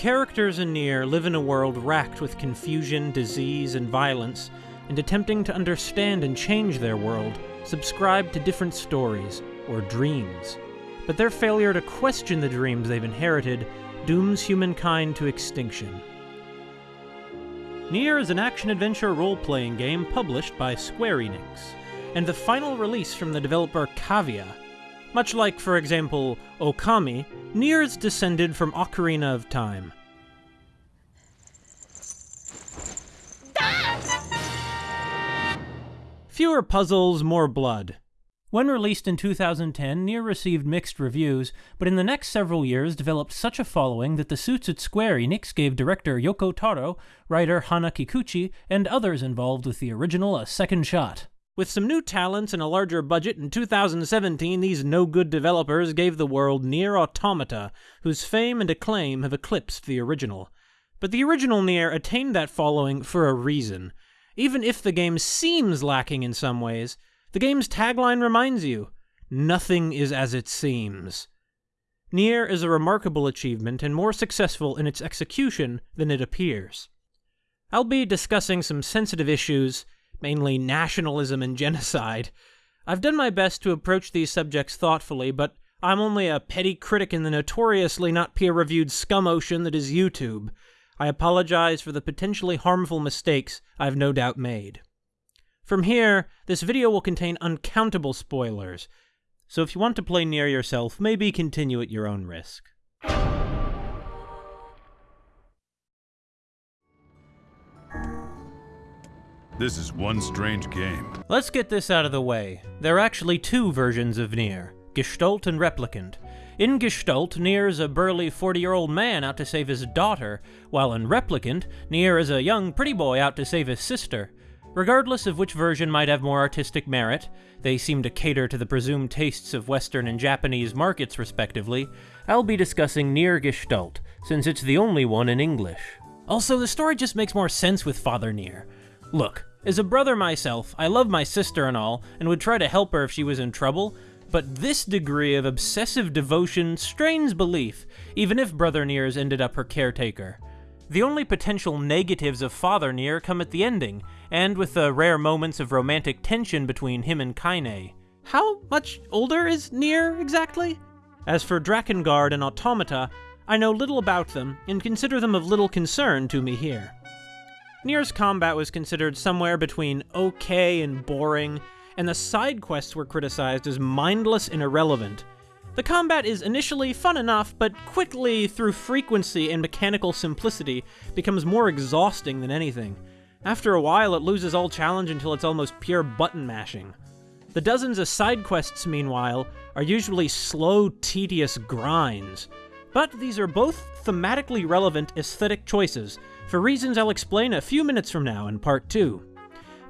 Characters in Nier live in a world racked with confusion, disease, and violence, and attempting to understand and change their world, subscribe to different stories, or dreams. But their failure to question the dreams they've inherited dooms humankind to extinction. Nier is an action-adventure role-playing game published by Square Enix, and the final release from the developer Cavia. Much like, for example, Okami, Nier is descended from Ocarina of Time. Fewer puzzles, more blood. When released in 2010, Nier received mixed reviews, but in the next several years developed such a following that the suits at Square Enix gave director Yoko Taro, writer Hana Kikuchi, and others involved with the original a second shot. With some new talents and a larger budget, in 2017 these no-good developers gave the world Nier Automata, whose fame and acclaim have eclipsed the original. But the original Nier attained that following for a reason. Even if the game seems lacking in some ways, the game's tagline reminds you, nothing is as it seems. Nier is a remarkable achievement and more successful in its execution than it appears. I'll be discussing some sensitive issues, mainly nationalism and genocide. I've done my best to approach these subjects thoughtfully, but I'm only a petty critic in the notoriously not peer-reviewed scum ocean that is YouTube. I apologize for the potentially harmful mistakes I've no doubt made. From here, this video will contain uncountable spoilers, so if you want to play Nier yourself, maybe continue at your own risk. This is one strange game. Let's get this out of the way. There are actually two versions of Nier, Gestalt and Replicant. In Gestalt, Nier is a burly 40-year-old man out to save his daughter, while in Replicant, Nier is a young pretty boy out to save his sister. Regardless of which version might have more artistic merit, they seem to cater to the presumed tastes of Western and Japanese markets respectively, I'll be discussing Nier Gestalt, since it's the only one in English. Also, the story just makes more sense with Father Nier. Look, as a brother myself, I love my sister and all, and would try to help her if she was in trouble, but this degree of obsessive devotion strains belief, even if Brother Nier's ended up her caretaker. The only potential negatives of Father Nier come at the ending, and with the rare moments of romantic tension between him and Kaine. How much older is Nier, exactly? As for Drakengard and Automata, I know little about them, and consider them of little concern to me here. Nier's combat was considered somewhere between okay and boring, and the side quests were criticized as mindless and irrelevant. The combat is initially fun enough, but quickly, through frequency and mechanical simplicity, becomes more exhausting than anything. After a while, it loses all challenge until it's almost pure button mashing. The dozens of side quests, meanwhile, are usually slow, tedious grinds. But these are both thematically relevant aesthetic choices, for reasons I'll explain a few minutes from now in part 2.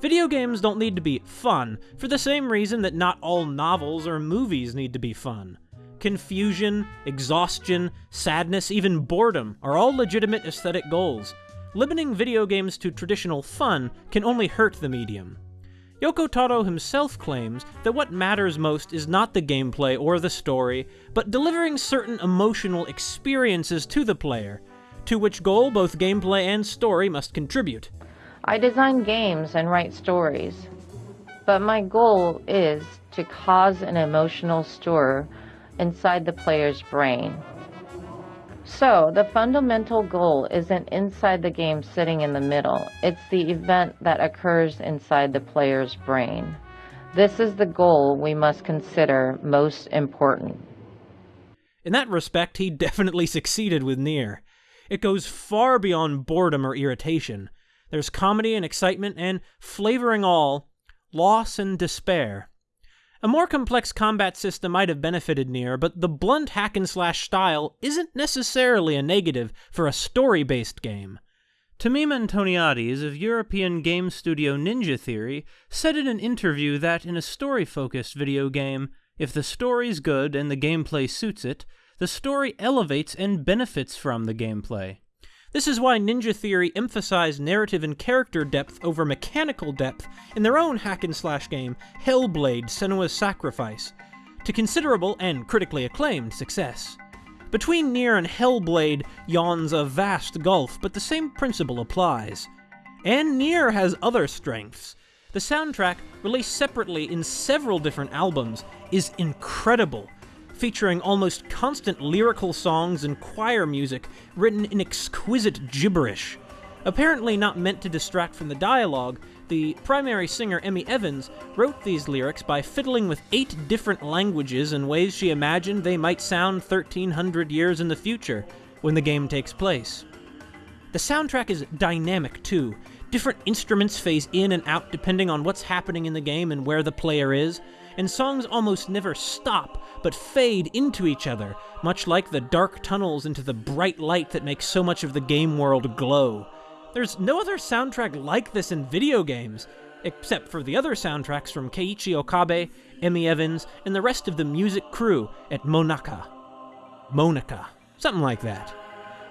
Video games don't need to be fun, for the same reason that not all novels or movies need to be fun. Confusion, exhaustion, sadness, even boredom are all legitimate aesthetic goals. Limiting video games to traditional fun can only hurt the medium. Yoko Taro himself claims that what matters most is not the gameplay or the story, but delivering certain emotional experiences to the player, to which goal both gameplay and story must contribute. I design games and write stories, but my goal is to cause an emotional stir inside the player's brain. So, the fundamental goal isn't inside the game sitting in the middle, it's the event that occurs inside the player's brain. This is the goal we must consider most important. In that respect, he definitely succeeded with Nier. It goes far beyond boredom or irritation. There's comedy and excitement, and, flavoring all, loss and despair. A more complex combat system might have benefited Nier, but the blunt hack and slash style isn't necessarily a negative for a story-based game. Tameem Antoniades of European game studio Ninja Theory said in an interview that in a story-focused video game, if the story's good and the gameplay suits it, the story elevates and benefits from the gameplay. This is why Ninja Theory emphasized narrative and character depth over mechanical depth in their own hack and slash game, Hellblade Senua's Sacrifice, to considerable and critically acclaimed success. Between Nier and Hellblade yawns a vast gulf, but the same principle applies. And Nier has other strengths. The soundtrack, released separately in several different albums, is incredible, featuring almost constant lyrical songs and choir music written in exquisite gibberish. Apparently not meant to distract from the dialogue, the primary singer, Emi Evans, wrote these lyrics by fiddling with eight different languages in ways she imagined they might sound 1300 years in the future when the game takes place. The soundtrack is dynamic too. Different instruments phase in and out depending on what's happening in the game and where the player is, and songs almost never stop, but fade into each other, much like the dark tunnels into the bright light that makes so much of the game world glow. There's no other soundtrack like this in video games, except for the other soundtracks from Keiichi Okabe, Emi Evans, and the rest of the music crew at MONACA. Monica. Something like that.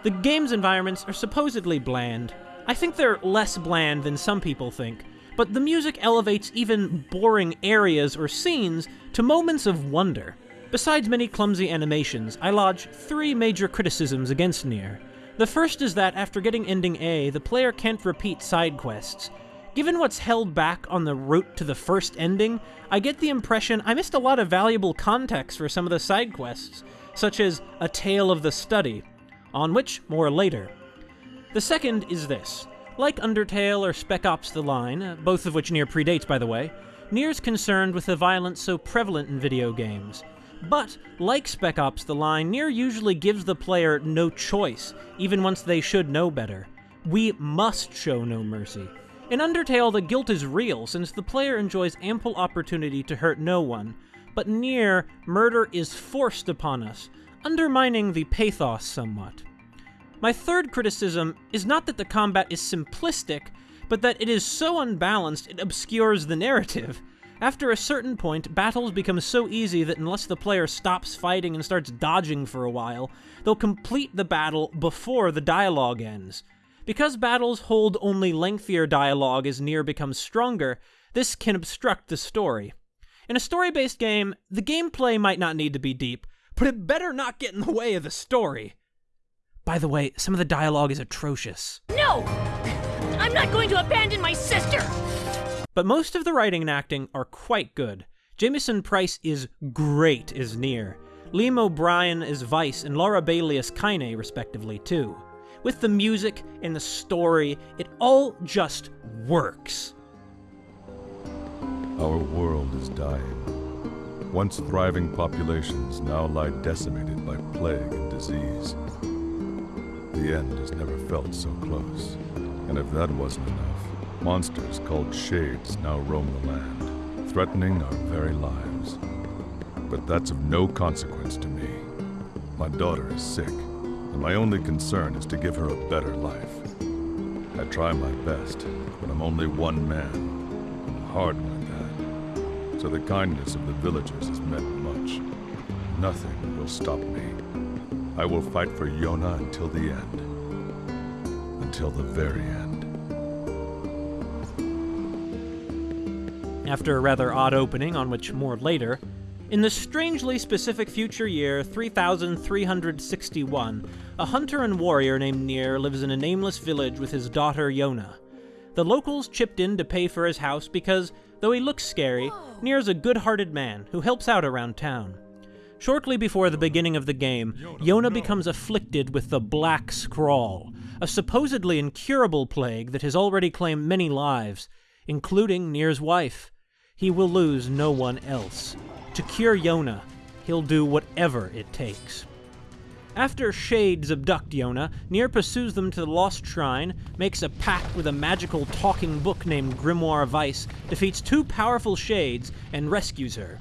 The game's environments are supposedly bland. I think they're less bland than some people think, but the music elevates even boring areas or scenes to moments of wonder. Besides many clumsy animations, I lodge three major criticisms against Nier. The first is that after getting ending A, the player can't repeat side quests. Given what's held back on the route to the first ending, I get the impression I missed a lot of valuable context for some of the side quests, such as A Tale of the Study, on which more later. The second is this. Like Undertale or Spec Ops The Line, uh, both of which Nier predates by the way, Nier's concerned with the violence so prevalent in video games. But, like Spec Ops The Line, Nier usually gives the player no choice, even once they should know better. We must show no mercy. In Undertale, the guilt is real, since the player enjoys ample opportunity to hurt no one, but Nier, murder is forced upon us, undermining the pathos somewhat. My third criticism is not that the combat is simplistic, but that it is so unbalanced it obscures the narrative. After a certain point, battles become so easy that unless the player stops fighting and starts dodging for a while, they'll complete the battle before the dialogue ends. Because battles hold only lengthier dialogue as Nier becomes stronger, this can obstruct the story. In a story based game, the gameplay might not need to be deep, but it better not get in the way of the story. By the way, some of the dialogue is atrocious. No! I'm not going to abandon my sister! But most of the writing and acting are quite good. Jamieson Price is great as Nier. Liam O'Brien is Weiss and Laura Bailey as Kaine, respectively, too. With the music and the story, it all just works. Our world is dying. Once thriving populations now lie decimated by plague and disease. The end has never felt so close. And if that wasn't enough, monsters called Shades now roam the land, threatening our very lives. But that's of no consequence to me. My daughter is sick, and my only concern is to give her a better life. I try my best, but I'm only one man, and hard like that. So the kindness of the villagers has meant much. Nothing will stop me. I will fight for Yona until the end. Until the very end. After a rather odd opening, on which more later, in the strangely specific future year 3361, a hunter and warrior named Nier lives in a nameless village with his daughter Yona. The locals chipped in to pay for his house because, though he looks scary, Nier's a good hearted man who helps out around town. Shortly before the beginning of the game, Yona becomes afflicted with the Black Scrawl, a supposedly incurable plague that has already claimed many lives, including Nier's wife. He will lose no one else. To cure Yona, he'll do whatever it takes. After Shades abduct Yona, Nier pursues them to the Lost Shrine, makes a pact with a magical talking book named Grimoire Weiss, defeats two powerful Shades, and rescues her.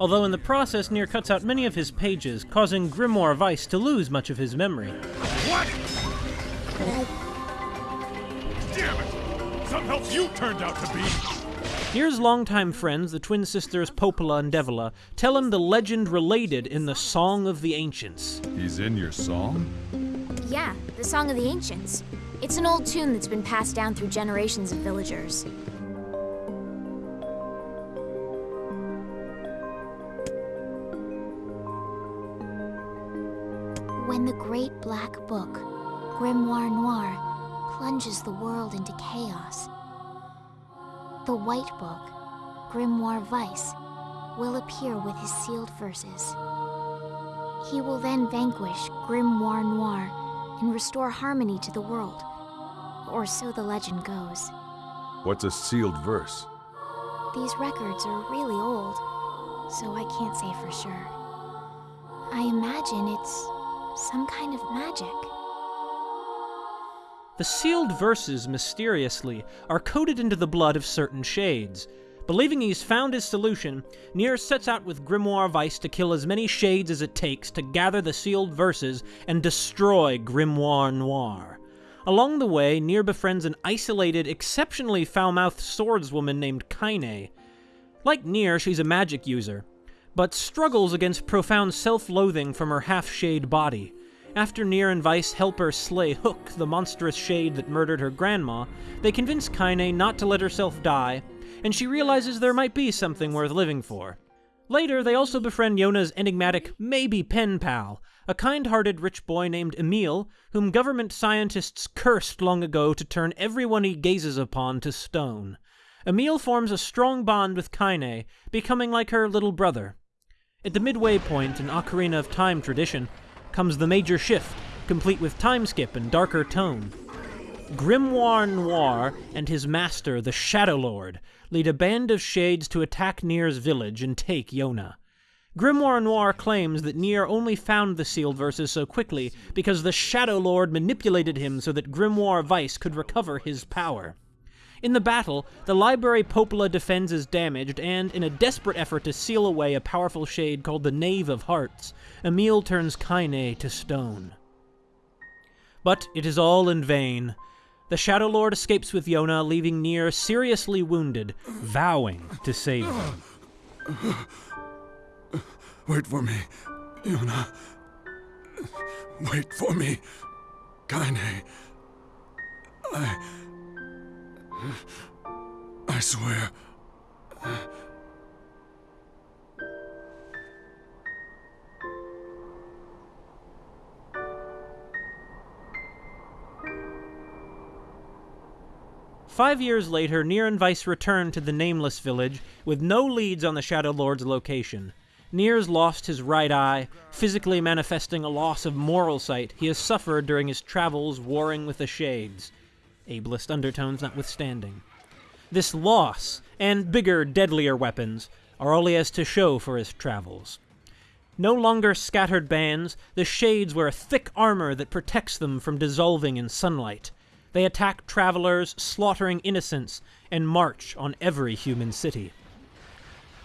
Although in the process, Nier cuts out many of his pages, causing Grimoire Weiss to lose much of his memory. What? Damn it! Some help you turned out to be! Nier's longtime friends, the twin sisters Popola and Devola, tell him the legend related in the Song of the Ancients. He's in your song? Yeah, the Song of the Ancients. It's an old tune that's been passed down through generations of villagers. When the great black book, Grimoire Noir, plunges the world into chaos, the white book, Grimoire Weiss, will appear with his sealed verses. He will then vanquish Grimoire Noir and restore harmony to the world. Or so the legend goes. What's a sealed verse? These records are really old, so I can't say for sure. I imagine it's some kind of magic. The sealed verses, mysteriously, are coated into the blood of certain shades. Believing he's found his solution, Nier sets out with Grimoire Weiss to kill as many shades as it takes to gather the sealed verses and destroy Grimoire Noir. Along the way, Nier befriends an isolated, exceptionally foul-mouthed swordswoman named Kaine. Like Nier, she's a magic user, but struggles against profound self-loathing from her half-shade body. After Nier and Weiss help her slay Hook, the monstrous shade that murdered her grandma, they convince Kaine not to let herself die, and she realizes there might be something worth living for. Later, they also befriend Yona's enigmatic maybe pen pal, a kind-hearted rich boy named Emil, whom government scientists cursed long ago to turn everyone he gazes upon to stone. Emil forms a strong bond with Kaine, becoming like her little brother. At the midway point in Ocarina of Time tradition comes the major shift, complete with time skip and darker tone. Grimoire Noir and his master, the Shadow Lord, lead a band of shades to attack Nier's village and take Yona. Grimoire Noir claims that Nier only found the sealed verses so quickly because the Shadow Lord manipulated him so that Grimoire Weiss could recover his power. In the battle, the library Popola defends is damaged, and in a desperate effort to seal away a powerful shade called the Knave of Hearts, Emil turns Kaine to stone. But it is all in vain. The Shadow Lord escapes with Yona, leaving Nier seriously wounded, vowing to save him. Wait for me, Yona. Wait for me, Kaine. I. I swear. Five years later, Nier and Weiss return to the Nameless Village with no leads on the Shadow Lord's location. Nier's lost his right eye, physically manifesting a loss of moral sight he has suffered during his travels warring with the Shades, ableist undertones notwithstanding. This loss, and bigger, deadlier weapons, are all he has to show for his travels. No longer scattered bands, the Shades wear a thick armor that protects them from dissolving in sunlight. They attack travelers, slaughtering innocents, and march on every human city.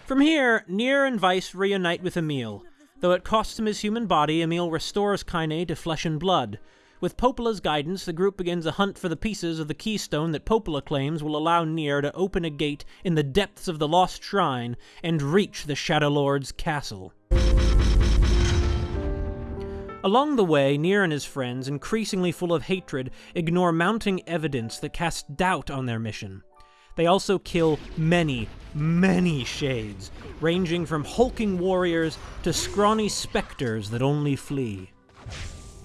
From here, Nier and Weiss reunite with Emil. Though it costs him his human body, Emil restores Kaine to flesh and blood. With Popola's guidance, the group begins a hunt for the pieces of the keystone that Popola claims will allow Nier to open a gate in the depths of the Lost Shrine and reach the Shadow Lord's castle. Along the way, Nier and his friends, increasingly full of hatred, ignore mounting evidence that casts doubt on their mission. They also kill many, many shades, ranging from hulking warriors to scrawny specters that only flee.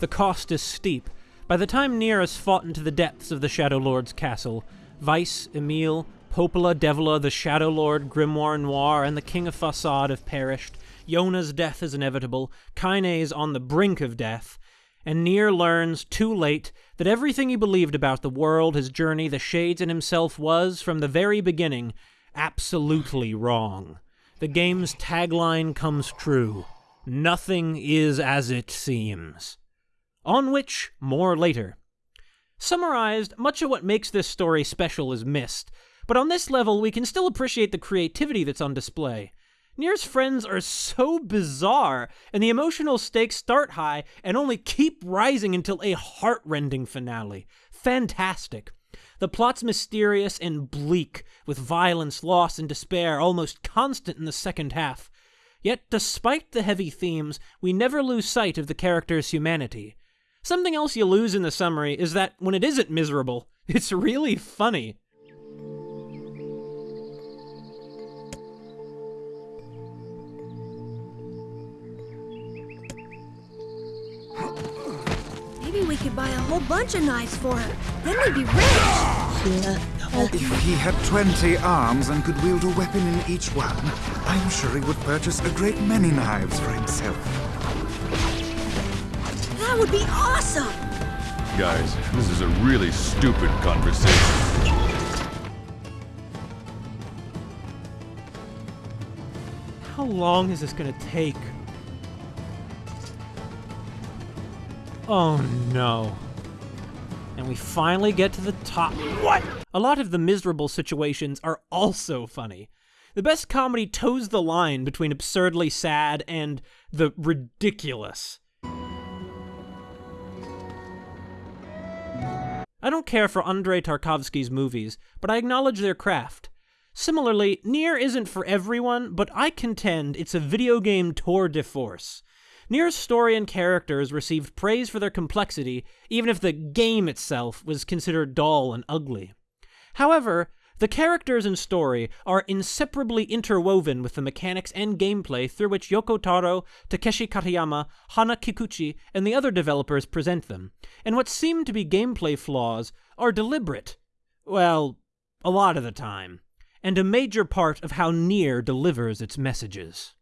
The cost is steep. By the time Nier has fought into the depths of the Shadow Lord's castle, Weiss, Emil, Popola, Devola, the Shadow Lord, Grimoire Noir, and the King of Facade have perished, Yona's death is inevitable, Kaine is on the brink of death, and Nier learns, too late, that everything he believed about the world, his journey, the Shades, and himself was, from the very beginning, absolutely wrong. The game's tagline comes true Nothing is as it seems. On which, more later. Summarized, much of what makes this story special is missed, but on this level, we can still appreciate the creativity that's on display. Nier's friends are so bizarre, and the emotional stakes start high and only keep rising until a heartrending finale. Fantastic. The plot's mysterious and bleak, with violence, loss, and despair almost constant in the second half. Yet, despite the heavy themes, we never lose sight of the character's humanity. Something else you lose in the summary is that when it isn't miserable, it's really funny. Maybe we could buy a whole bunch of knives for her. Then we'd be rich. Oh. If he had 20 arms and could wield a weapon in each one, I'm sure he would purchase a great many knives for himself. That would be awesome. Guys, this is a really stupid conversation. How long is this gonna take? Oh no. And we finally get to the top. What? A lot of the miserable situations are also funny. The best comedy toes the line between absurdly sad and the ridiculous. I don't care for Andrei Tarkovsky's movies, but I acknowledge their craft. Similarly, Nier isn't for everyone, but I contend it's a video game tour de force. Nier's story and characters received praise for their complexity, even if the game itself was considered dull and ugly. However, the characters and story are inseparably interwoven with the mechanics and gameplay through which Yoko Taro, Takeshi Katayama, Hana Kikuchi, and the other developers present them, and what seem to be gameplay flaws are deliberate. Well, a lot of the time and a major part of how Nier delivers its messages.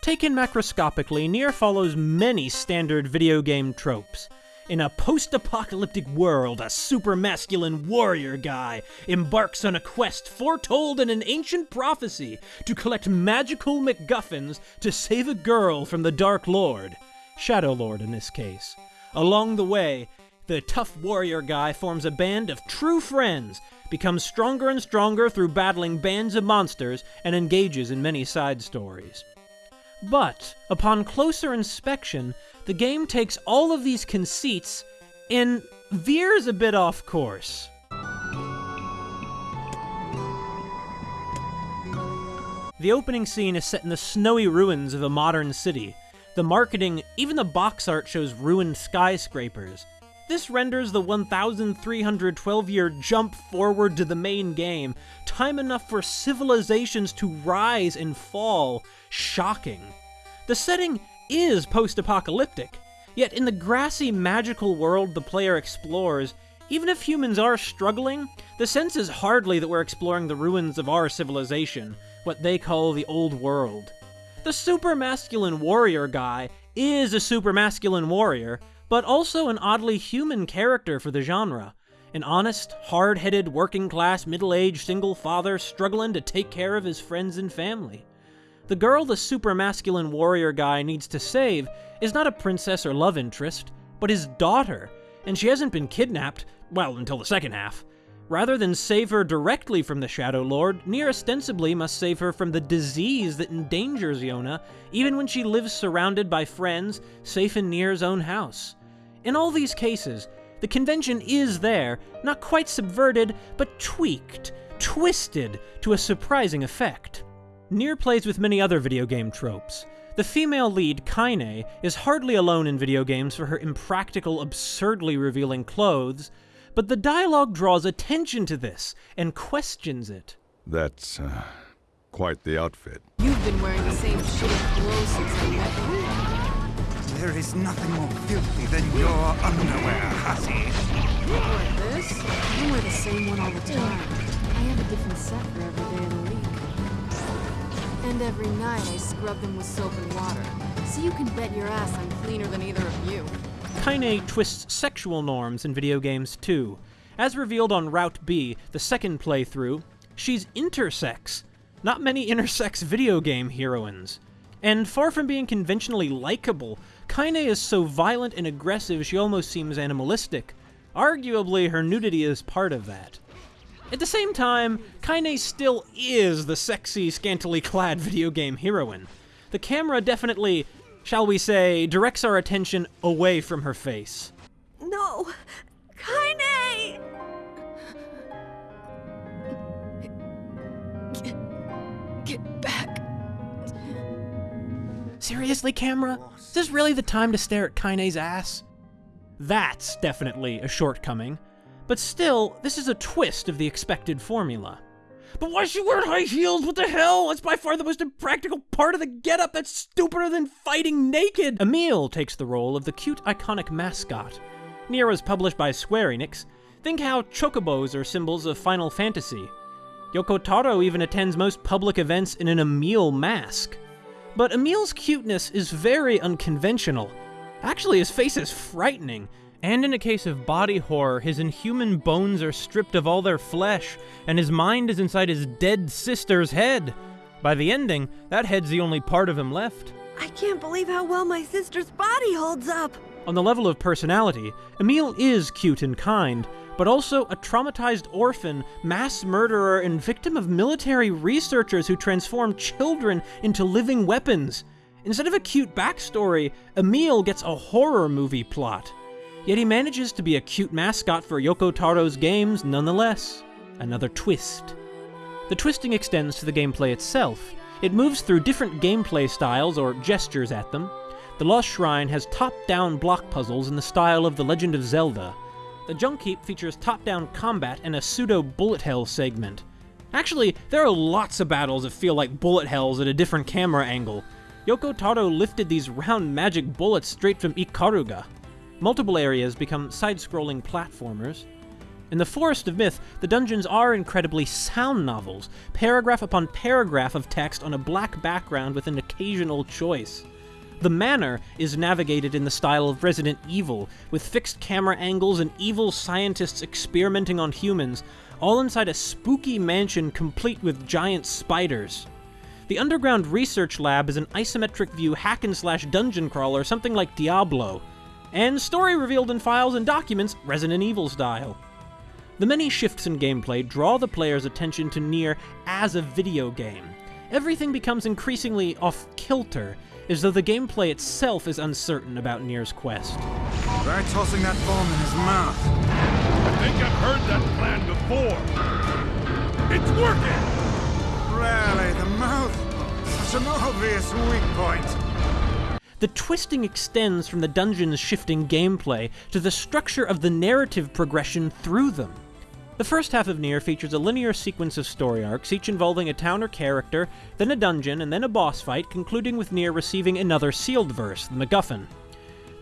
Taken macroscopically, Nier follows many standard video game tropes. In a post-apocalyptic world, a super masculine warrior guy embarks on a quest foretold in an ancient prophecy to collect magical MacGuffins to save a girl from the Dark Lord. Shadow Lord in this case. Along the way, the tough warrior guy forms a band of true friends becomes stronger and stronger through battling bands of monsters, and engages in many side stories. But, upon closer inspection, the game takes all of these conceits and veers a bit off course. The opening scene is set in the snowy ruins of a modern city. The marketing, even the box art shows ruined skyscrapers. This renders the 1,312 year jump forward to the main game time enough for civilizations to rise and fall shocking. The setting is post apocalyptic, yet in the grassy magical world the player explores, even if humans are struggling, the sense is hardly that we're exploring the ruins of our civilization, what they call the old world. The super masculine warrior guy is a super masculine warrior, but also an oddly human character for the genre. An honest, hard headed, working class, middle aged single father struggling to take care of his friends and family. The girl the super masculine warrior guy needs to save is not a princess or love interest, but his daughter, and she hasn't been kidnapped, well, until the second half. Rather than save her directly from the Shadow Lord, Nier ostensibly must save her from the disease that endangers Yona, even when she lives surrounded by friends, safe in Nier's own house. In all these cases, the convention is there, not quite subverted, but tweaked, twisted to a surprising effect. Nier plays with many other video game tropes. The female lead, Kaine, is hardly alone in video games for her impractical, absurdly revealing clothes, but the dialogue draws attention to this and questions it. That's, uh, quite the outfit. You've been wearing the same shitty clothes since I met you. There is nothing more filthy than your underwear, Hussy. Like this? I wear the same one all the time. I have a different set for every day of the week. And every night I scrub them with soap and water. So you can bet your ass I'm cleaner than either of you. Kaine twists sexual norms in video games too. As revealed on Route B, the second playthrough, she's intersex. Not many intersex video game heroines. And far from being conventionally likable, Kaine is so violent and aggressive she almost seems animalistic. Arguably, her nudity is part of that. At the same time, Kaine still is the sexy, scantily clad video game heroine. The camera definitely shall we say, directs our attention away from her face. No! Kaine! Get, get back. Seriously, camera? Is this really the time to stare at Kaine's ass? That's definitely a shortcoming, but still, this is a twist of the expected formula. But why is she wearing high heels? What the hell? That's by far the most impractical part of the getup. That's stupider than fighting naked. Emil takes the role of the cute, iconic mascot. Nier was published by Square Enix. Think how chocobos are symbols of Final Fantasy. Yoko Taro even attends most public events in an Emil mask. But Emil's cuteness is very unconventional. Actually, his face is frightening. And in a case of body horror, his inhuman bones are stripped of all their flesh, and his mind is inside his dead sister's head. By the ending, that head's the only part of him left. I can't believe how well my sister's body holds up. On the level of personality, Emil is cute and kind, but also a traumatized orphan, mass murderer, and victim of military researchers who transform children into living weapons. Instead of a cute backstory, Emil gets a horror movie plot. Yet he manages to be a cute mascot for Yoko Taro's games nonetheless. Another twist. The twisting extends to the gameplay itself. It moves through different gameplay styles or gestures at them. The Lost Shrine has top-down block puzzles in the style of The Legend of Zelda. The Junk Heap features top-down combat and a pseudo-bullet hell segment. Actually, there are lots of battles that feel like bullet hells at a different camera angle. Yoko Taro lifted these round magic bullets straight from Ikaruga. Multiple areas become side-scrolling platformers. In the Forest of Myth, the dungeons are incredibly sound novels, paragraph upon paragraph of text on a black background with an occasional choice. The manor is navigated in the style of Resident Evil, with fixed camera angles and evil scientists experimenting on humans, all inside a spooky mansion complete with giant spiders. The underground research lab is an isometric view hack and slash dungeon crawler, something like Diablo, and story revealed in files and documents, Resident Evil style. The many shifts in gameplay draw the player's attention to Nier as a video game. Everything becomes increasingly off kilter, as though the gameplay itself is uncertain about Nier's quest. Try tossing that bomb in his mouth. I think I've heard that plan before. It's working! Really, the mouth? Such an obvious weak point. The twisting extends from the dungeon's shifting gameplay to the structure of the narrative progression through them. The first half of Nier features a linear sequence of story arcs, each involving a town or character, then a dungeon, and then a boss fight, concluding with Nier receiving another sealed verse, the MacGuffin.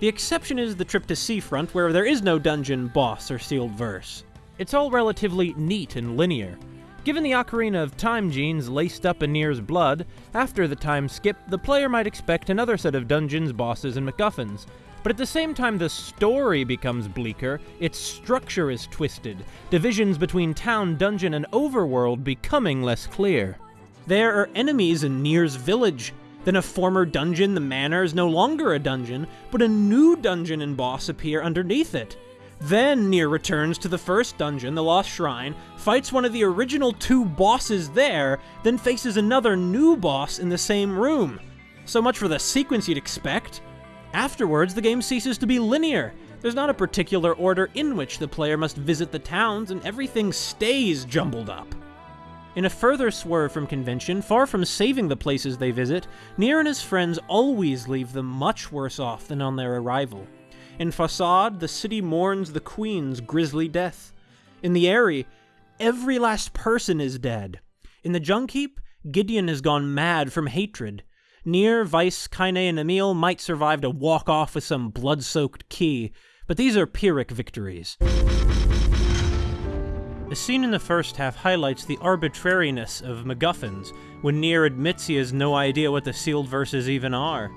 The exception is the trip to Seafront, where there is no dungeon, boss, or sealed verse. It's all relatively neat and linear. Given the Ocarina of Time genes laced up in Nier's blood, after the time skip, the player might expect another set of dungeons, bosses, and MacGuffins. But at the same time the story becomes bleaker, its structure is twisted, divisions between town, dungeon, and overworld becoming less clear. There are enemies in Nier's village. Then a former dungeon, the manor, is no longer a dungeon, but a new dungeon and boss appear underneath it. Then Nier returns to the first dungeon, the Lost Shrine, fights one of the original two bosses there, then faces another new boss in the same room. So much for the sequence you'd expect. Afterwards, the game ceases to be linear. There's not a particular order in which the player must visit the towns, and everything stays jumbled up. In a further swerve from convention, far from saving the places they visit, Nier and his friends always leave them much worse off than on their arrival. In Facade, the city mourns the Queen's grisly death. In the Aerie, every last person is dead. In the Junk Heap, Gideon has gone mad from hatred. Nier, Weiss, Kaine, and Emil might survive to walk off with some blood-soaked key, but these are Pyrrhic victories. The scene in the first half highlights the arbitrariness of MacGuffins, when Nier admits he has no idea what the sealed verses even are.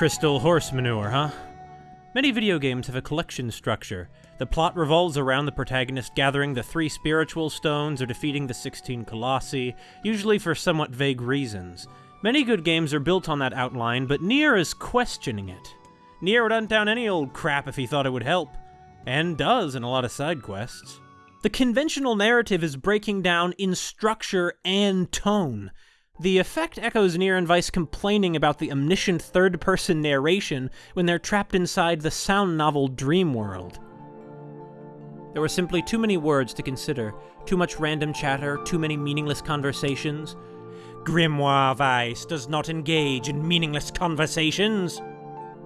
Crystal horse manure, huh? Many video games have a collection structure. The plot revolves around the protagonist gathering the three spiritual stones or defeating the 16 colossi, usually for somewhat vague reasons. Many good games are built on that outline, but Nier is questioning it. Nier would hunt down any old crap if he thought it would help, and does in a lot of side quests. The conventional narrative is breaking down in structure and tone. The effect echoes Nier and Weiss complaining about the omniscient third-person narration when they're trapped inside the sound novel dream world. There were simply too many words to consider, too much random chatter, too many meaningless conversations. Grimoire Weiss does not engage in meaningless conversations.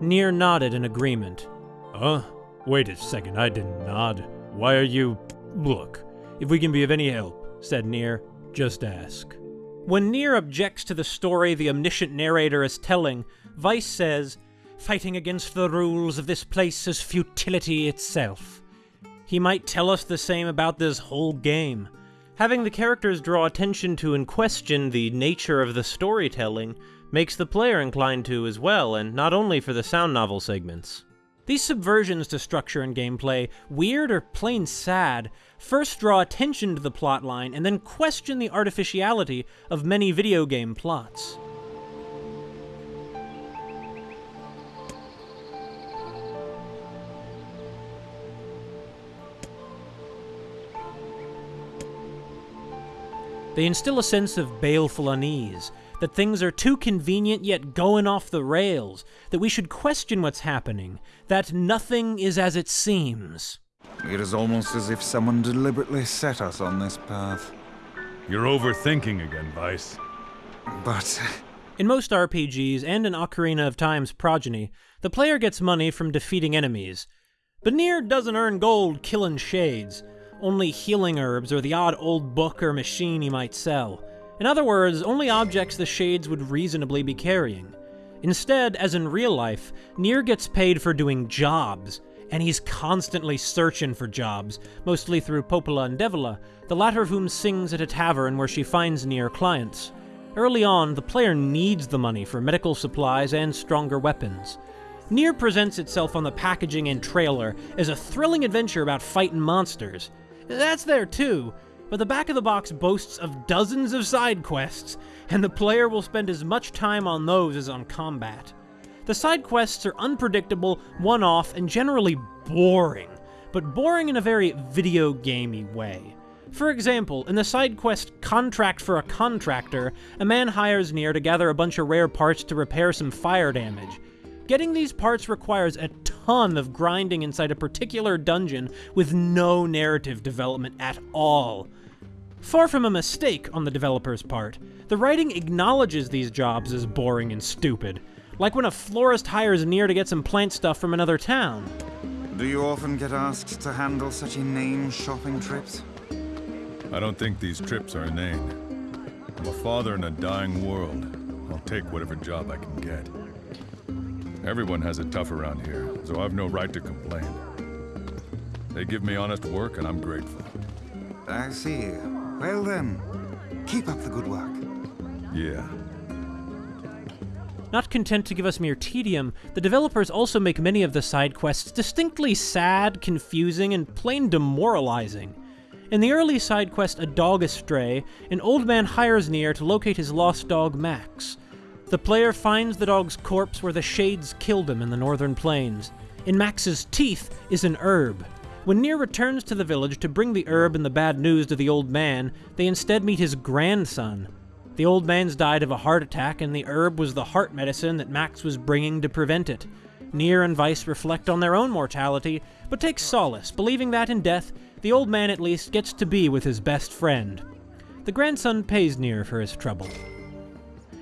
Nier nodded in agreement. Huh? Wait a second, I didn't nod. Why are you. Look, if we can be of any help, said Nier, just ask. When Nier objects to the story the omniscient narrator is telling, Weiss says, Fighting against the rules of this place is futility itself. He might tell us the same about this whole game. Having the characters draw attention to and question the nature of the storytelling makes the player inclined to as well, and not only for the sound novel segments. These subversions to structure and gameplay, weird or plain sad, first draw attention to the plotline and then question the artificiality of many video game plots. They instill a sense of baleful unease, that things are too convenient yet going off the rails, that we should question what's happening, that nothing is as it seems. It is almost as if someone deliberately set us on this path. You're overthinking again, Weiss. But In most RPGs and in Ocarina of Time's progeny, the player gets money from defeating enemies. But Nier doesn't earn gold killing shades, only healing herbs or the odd old book or machine he might sell. In other words, only objects the Shades would reasonably be carrying. Instead, as in real life, Nier gets paid for doing jobs, and he's constantly searching for jobs, mostly through Popola and Devola, the latter of whom sings at a tavern where she finds Nier clients. Early on, the player needs the money for medical supplies and stronger weapons. Nier presents itself on the packaging and trailer as a thrilling adventure about fighting monsters. That's there too, but the back of the box boasts of dozens of side quests, and the player will spend as much time on those as on combat. The side quests are unpredictable, one-off, and generally boring, but boring in a very video gamey way. For example, in the side quest Contract for a Contractor, a man hires Nier to gather a bunch of rare parts to repair some fire damage. Getting these parts requires a ton of grinding inside a particular dungeon with no narrative development at all. Far from a mistake on the developer's part, the writing acknowledges these jobs as boring and stupid, like when a florist hires Nier to get some plant stuff from another town. do you often get asked to handle such inane shopping trips? I don't think these trips are inane. I'm a father in a dying world. I'll take whatever job I can get. Everyone has it tough around here, so I've no right to complain. They give me honest work, and I'm grateful. I see. Well then, keep up the good work. Yeah. Not content to give us mere tedium, the developers also make many of the side quests distinctly sad, confusing, and plain demoralizing. In the early side quest A Dog Astray, an old man hires Nier to locate his lost dog Max. The player finds the dog's corpse where the Shades killed him in the northern plains. In Max's teeth is an herb. When Nier returns to the village to bring the herb and the bad news to the old man, they instead meet his grandson. The old man's died of a heart attack, and the herb was the heart medicine that Max was bringing to prevent it. Nier and Weiss reflect on their own mortality, but take solace, believing that in death, the old man at least gets to be with his best friend. The grandson pays Nier for his trouble.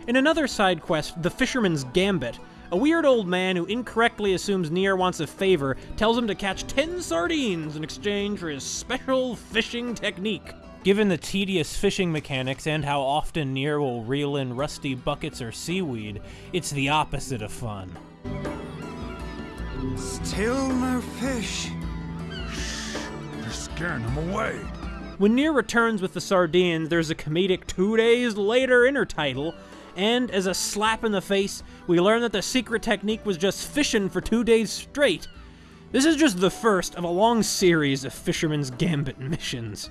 In another side quest, The Fisherman's Gambit, a weird old man who incorrectly assumes Nier wants a favor tells him to catch 10 sardines in exchange for his special fishing technique. Given the tedious fishing mechanics and how often Nier will reel in rusty buckets or seaweed, it's the opposite of fun. Still no fish. Shh, You're scaring them away. When Nier returns with the sardines, there's a comedic two days later intertitle, and as a slap in the face, we learn that the secret technique was just fishing for two days straight. This is just the first of a long series of Fisherman's Gambit missions.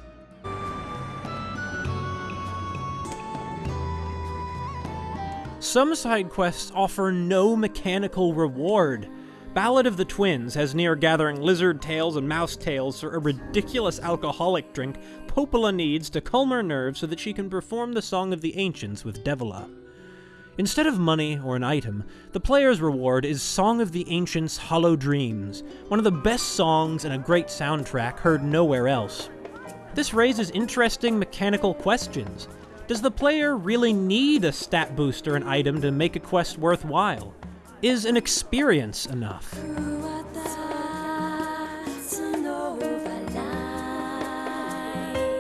Some side quests offer no mechanical reward. Ballad of the Twins has Nier gathering lizard tails and mouse tails for a ridiculous alcoholic drink Popola needs to calm her nerves so that she can perform the Song of the Ancients with Devola. Instead of money or an item, the player's reward is Song of the Ancients' Hollow Dreams, one of the best songs and a great soundtrack heard nowhere else. This raises interesting mechanical questions. Does the player really need a stat boost or an item to make a quest worthwhile? is an experience enough?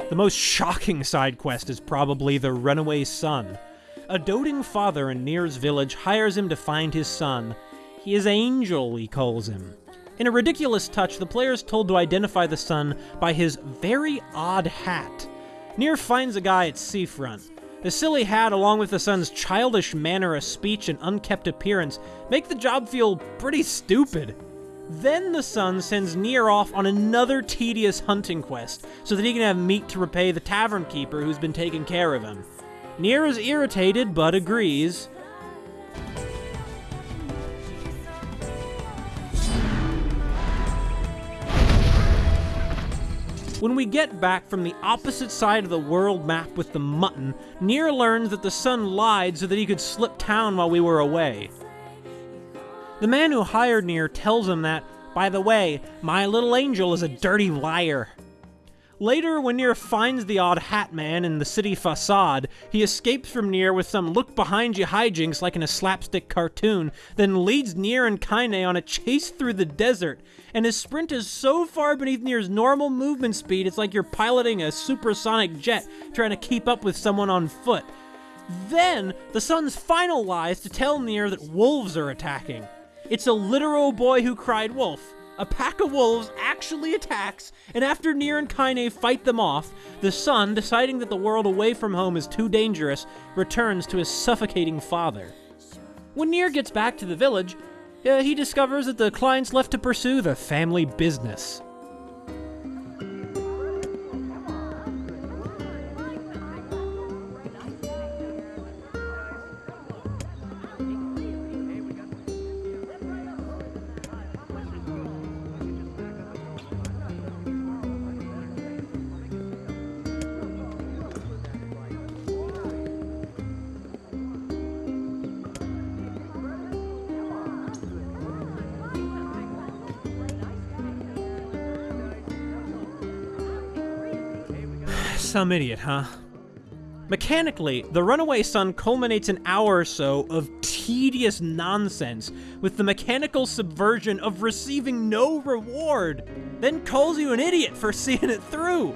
The most shocking side quest is probably the runaway son. A doting father in Nier's village hires him to find his son. He is Angel, he calls him. In a ridiculous touch, the player is told to identify the son by his very odd hat. Nier finds a guy at seafront. The silly hat, along with the son's childish manner of speech and unkept appearance, make the job feel pretty stupid. Then the son sends Nier off on another tedious hunting quest, so that he can have meat to repay the tavern keeper who's been taking care of him. Nier is irritated, but agrees. When we get back from the opposite side of the world map with the mutton, Nier learns that the son lied so that he could slip town while we were away. The man who hired Nier tells him that, by the way, my little angel is a dirty liar. Later, when Nier finds the odd hat man in the city facade, he escapes from Nier with some look behind you hijinks like in a slapstick cartoon, then leads Nier and Kaine on a chase through the desert, and his sprint is so far beneath Nier's normal movement speed it's like you're piloting a supersonic jet trying to keep up with someone on foot. Then, the son's final lie is to tell Nier that wolves are attacking. It's a literal boy who cried wolf. A pack of wolves actually attacks, and after Nier and Kaine fight them off, the son, deciding that the world away from home is too dangerous, returns to his suffocating father. When Nier gets back to the village, uh, he discovers that the client's left to pursue the family business. Some idiot, huh? Mechanically, The Runaway Son culminates an hour or so of tedious nonsense with the mechanical subversion of receiving no reward, then calls you an idiot for seeing it through.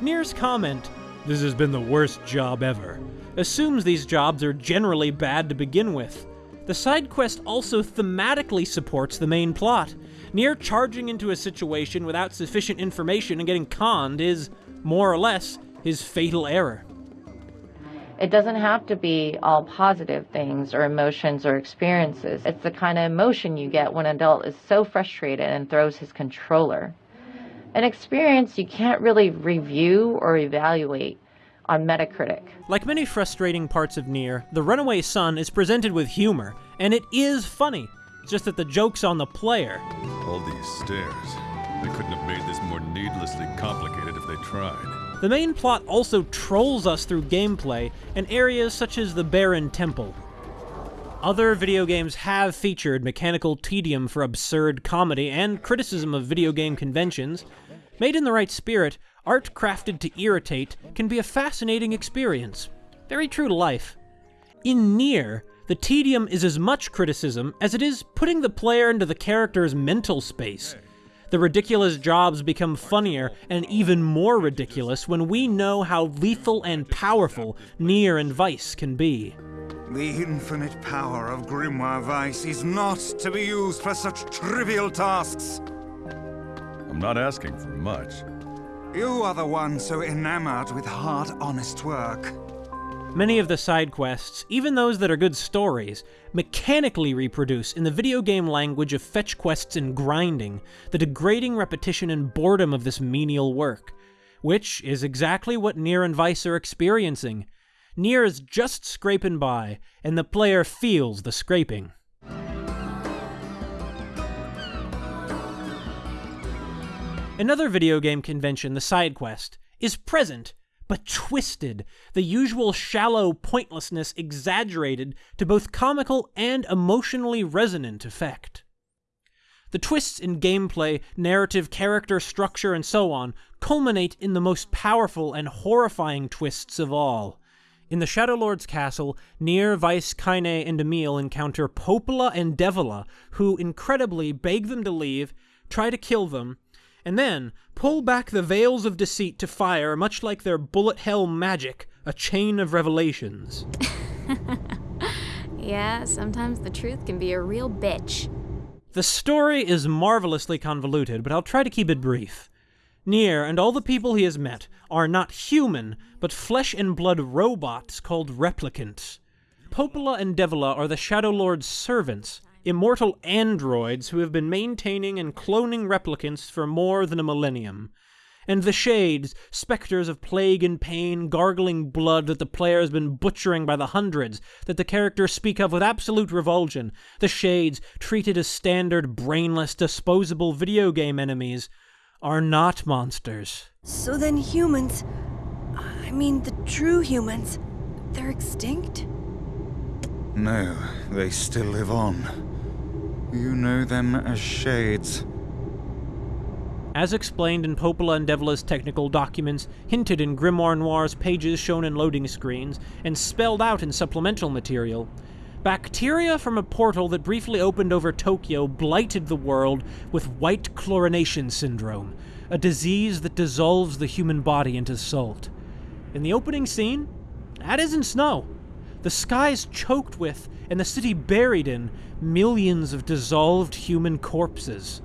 Nier's comment, this has been the worst job ever, assumes these jobs are generally bad to begin with. The side quest also thematically supports the main plot. Nier charging into a situation without sufficient information and getting conned is, more or less, his fatal error. It doesn't have to be all positive things or emotions or experiences. It's the kind of emotion you get when an adult is so frustrated and throws his controller. An experience you can't really review or evaluate on Metacritic. Like many frustrating parts of Nier, The Runaway Son is presented with humor, and it is funny. It's just that the joke's on the player. All these stairs. They couldn't have made this more needlessly complicated if they tried. The main plot also trolls us through gameplay in areas such as the Barren Temple. Other video games have featured mechanical tedium for absurd comedy and criticism of video game conventions. Made in the right spirit, art crafted to irritate can be a fascinating experience. Very true to life. In Nier, the tedium is as much criticism as it is putting the player into the character's mental space. The ridiculous jobs become funnier and even more ridiculous when we know how lethal and powerful Nier and Weiss can be. The infinite power of Grimoire Weiss is not to be used for such trivial tasks. I'm not asking for much. You are the one so enamored with hard, honest work. Many of the side quests, even those that are good stories, mechanically reproduce in the video game language of fetch quests and grinding the degrading repetition and boredom of this menial work, which is exactly what Nier and Weiss are experiencing. Nier is just scraping by, and the player feels the scraping. Another video game convention, the side quest, is present but twisted, the usual shallow pointlessness exaggerated to both comical and emotionally resonant effect. The twists in gameplay, narrative, character structure, and so on culminate in the most powerful and horrifying twists of all. In the Shadow Lord's castle, Nier, Weiss, Kaine, and Emil encounter Popola and Devola, who incredibly beg them to leave, try to kill them, and then pull back the veils of deceit to fire, much like their bullet hell magic, a chain of revelations. yeah, sometimes the truth can be a real bitch. The story is marvelously convoluted, but I'll try to keep it brief. Nier and all the people he has met are not human, but flesh and blood robots called replicants. Popola and Devola are the Shadow Lord's servants, immortal androids who have been maintaining and cloning replicants for more than a millennium. And the Shades, specters of plague and pain, gargling blood that the player has been butchering by the hundreds, that the characters speak of with absolute revulsion, the Shades, treated as standard, brainless, disposable video game enemies, are not monsters. So then humans, I mean the true humans, they're extinct? No, they still live on. You know them as Shades. As explained in Popola and Devola's technical documents, hinted in Grimoire Noir's pages shown in loading screens, and spelled out in supplemental material, Bacteria from a portal that briefly opened over Tokyo blighted the world with white chlorination syndrome, a disease that dissolves the human body into salt. In the opening scene, that isn't snow. The sky's choked with, and the city buried in, millions of dissolved human corpses.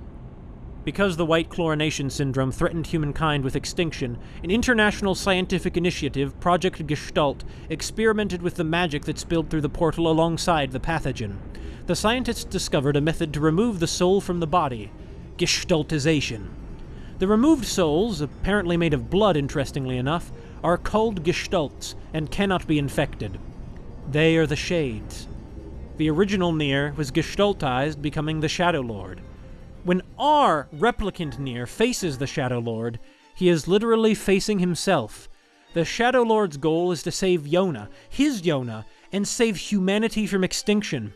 Because the white chlorination syndrome threatened humankind with extinction, an international scientific initiative, Project Gestalt, experimented with the magic that spilled through the portal alongside the pathogen. The scientists discovered a method to remove the soul from the body Gestaltization. The removed souls, apparently made of blood interestingly enough, are called Gestalts and cannot be infected. They are the Shades. The original Nier was gestaltized, becoming the Shadow Lord. When our replicant Nier faces the Shadow Lord, he is literally facing himself. The Shadow Lord's goal is to save Yona, his Yona, and save humanity from extinction.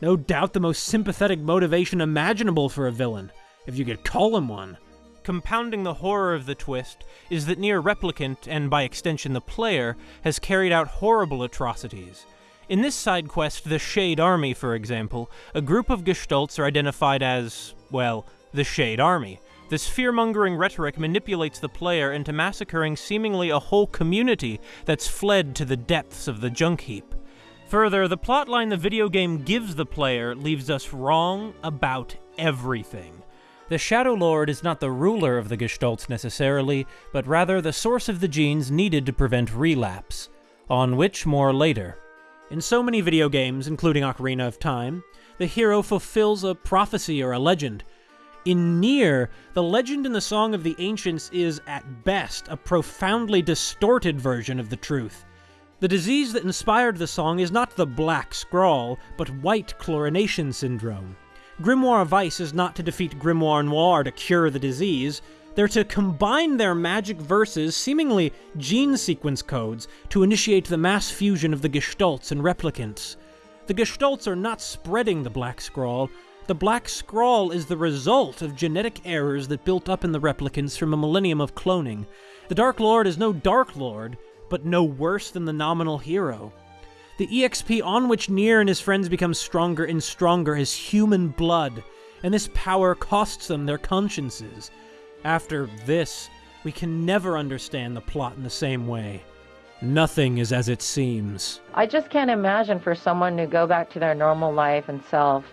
No doubt the most sympathetic motivation imaginable for a villain, if you could call him one. Compounding the horror of the twist is that Nier Replicant, and by extension the player, has carried out horrible atrocities. In this side quest, the Shade Army, for example, a group of Gestalts are identified as, well, the Shade Army. This fear-mongering rhetoric manipulates the player into massacring seemingly a whole community that's fled to the depths of the junk heap. Further, the plotline the video game gives the player leaves us wrong about everything. The Shadow Lord is not the ruler of the Gestalts necessarily, but rather the source of the genes needed to prevent relapse, on which more later. In so many video games, including Ocarina of Time, the hero fulfills a prophecy or a legend. In Nier, the legend in the Song of the Ancients is, at best, a profoundly distorted version of the truth. The disease that inspired the song is not the Black Scrawl, but white chlorination syndrome. Grimoire Weiss is not to defeat Grimoire Noir to cure the disease, they're to combine their magic verses, seemingly gene sequence codes, to initiate the mass fusion of the Gestalts and Replicants. The Gestalts are not spreading the Black Scrawl. The Black Scrawl is the result of genetic errors that built up in the Replicants from a millennium of cloning. The Dark Lord is no Dark Lord, but no worse than the nominal hero. The EXP on which Nier and his friends become stronger and stronger is human blood, and this power costs them their consciences. After this, we can never understand the plot in the same way. Nothing is as it seems. I just can't imagine for someone to go back to their normal life and self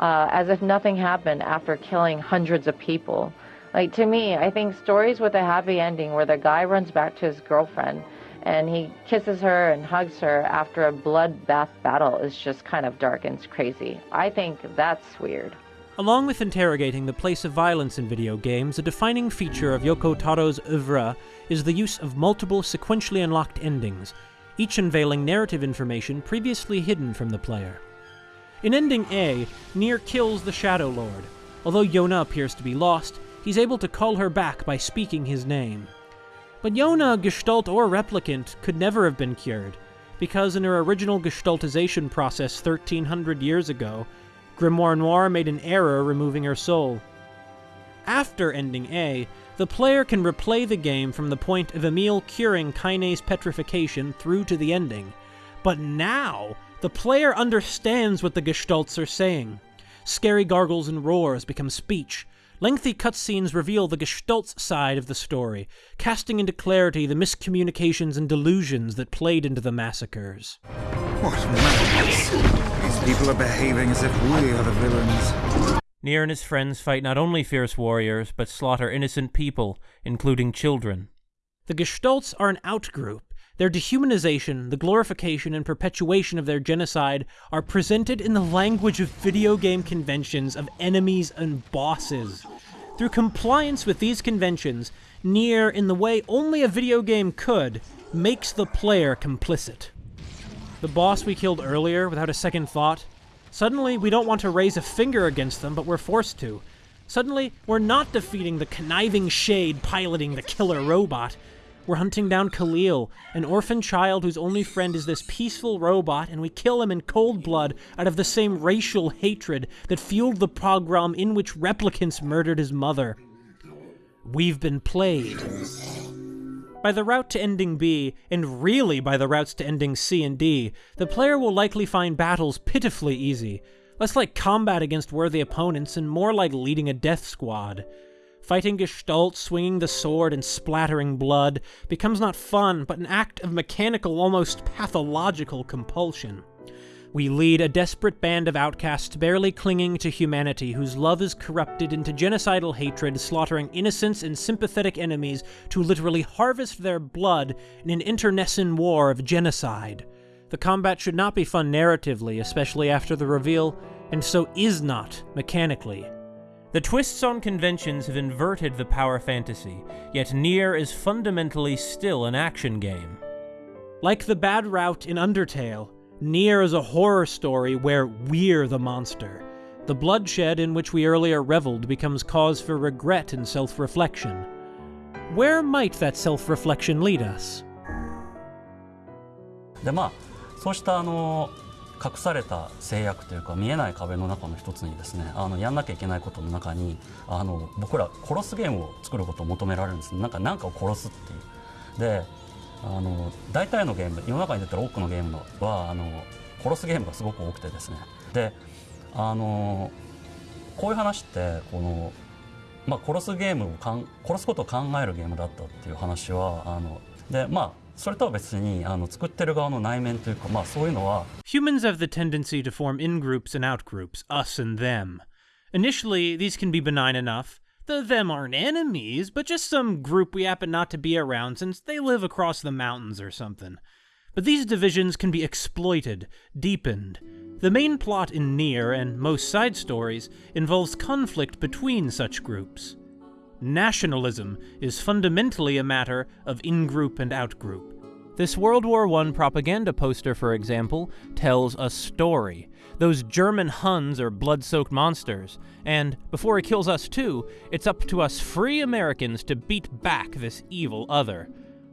uh, as if nothing happened after killing hundreds of people. Like to me, I think stories with a happy ending where the guy runs back to his girlfriend and he kisses her and hugs her after a bloodbath battle is just kind of dark and crazy. I think that's weird. Along with interrogating the place of violence in video games, a defining feature of Yoko Taro's oeuvre is the use of multiple sequentially unlocked endings, each unveiling narrative information previously hidden from the player. In Ending A, Nier kills the Shadow Lord. Although Yona appears to be lost, he's able to call her back by speaking his name. But Yona, Gestalt or Replicant, could never have been cured, because in her original Gestaltization process 1300 years ago, Grimoire Noir made an error removing her soul. After ending A, the player can replay the game from the point of Emil curing Kaine's petrification through to the ending. But now, the player understands what the Gestalts are saying. Scary gargles and roars become speech. Lengthy cutscenes reveal the Gestalt's side of the story, casting into clarity the miscommunications and delusions that played into the massacres. What madness! These people are behaving as if we are the villains. Nier and his friends fight not only fierce warriors, but slaughter innocent people, including children. The Gestalts are an outgroup. Their dehumanization, the glorification, and perpetuation of their genocide are presented in the language of video game conventions of enemies and bosses. Through compliance with these conventions, Nier, in the way only a video game could, makes the player complicit. The boss we killed earlier without a second thought, Suddenly, we don't want to raise a finger against them, but we're forced to. Suddenly, we're not defeating the conniving shade piloting the killer robot. We're hunting down Kalil, an orphan child whose only friend is this peaceful robot, and we kill him in cold blood out of the same racial hatred that fueled the pogrom in which replicants murdered his mother. We've been played. By the route to ending B, and really by the routes to ending C and D, the player will likely find battles pitifully easy, less like combat against worthy opponents and more like leading a death squad. Fighting Gestalt, swinging the sword, and splattering blood becomes not fun, but an act of mechanical, almost pathological compulsion. We lead a desperate band of outcasts barely clinging to humanity whose love is corrupted into genocidal hatred, slaughtering innocents and sympathetic enemies to literally harvest their blood in an internecine war of genocide. The combat should not be fun narratively, especially after the reveal, and so is not mechanically. The twists on conventions have inverted the power fantasy, yet Nier is fundamentally still an action game. Like the bad route in Undertale, Nier is a horror story where we're the monster. The bloodshed in which we earlier reveled becomes cause for regret and self reflection. Where might that self reflection lead us? でまあそうしたあの 隠された制約というか見えない壁の中の一つにですねあのやんなきゃいけないことの中にあの僕ら殺すゲームを作ることを求められるんです。なんか何かを殺すっていう。であの大体のゲーム世の中に出てる多くのゲームのはあの殺すゲームがすごく多くてですね。であのこういう話ってこの、まあ、殺すゲームをかん殺すことを考えるゲームだったっていう話はあのでまあそれとは別にあの作ってる側の内面というかまあそういうのは Humans have the tendency to form in-groups and out-groups, us and them. Initially, these can be benign enough, The them aren't enemies, but just some group we happen not to be around since they live across the mountains or something. But these divisions can be exploited, deepened. The main plot in Nier and most side stories involves conflict between such groups. Nationalism is fundamentally a matter of in group and out group. This World War I propaganda poster, for example, tells a story. Those German Huns are blood soaked monsters, and before he kills us too, it's up to us free Americans to beat back this evil other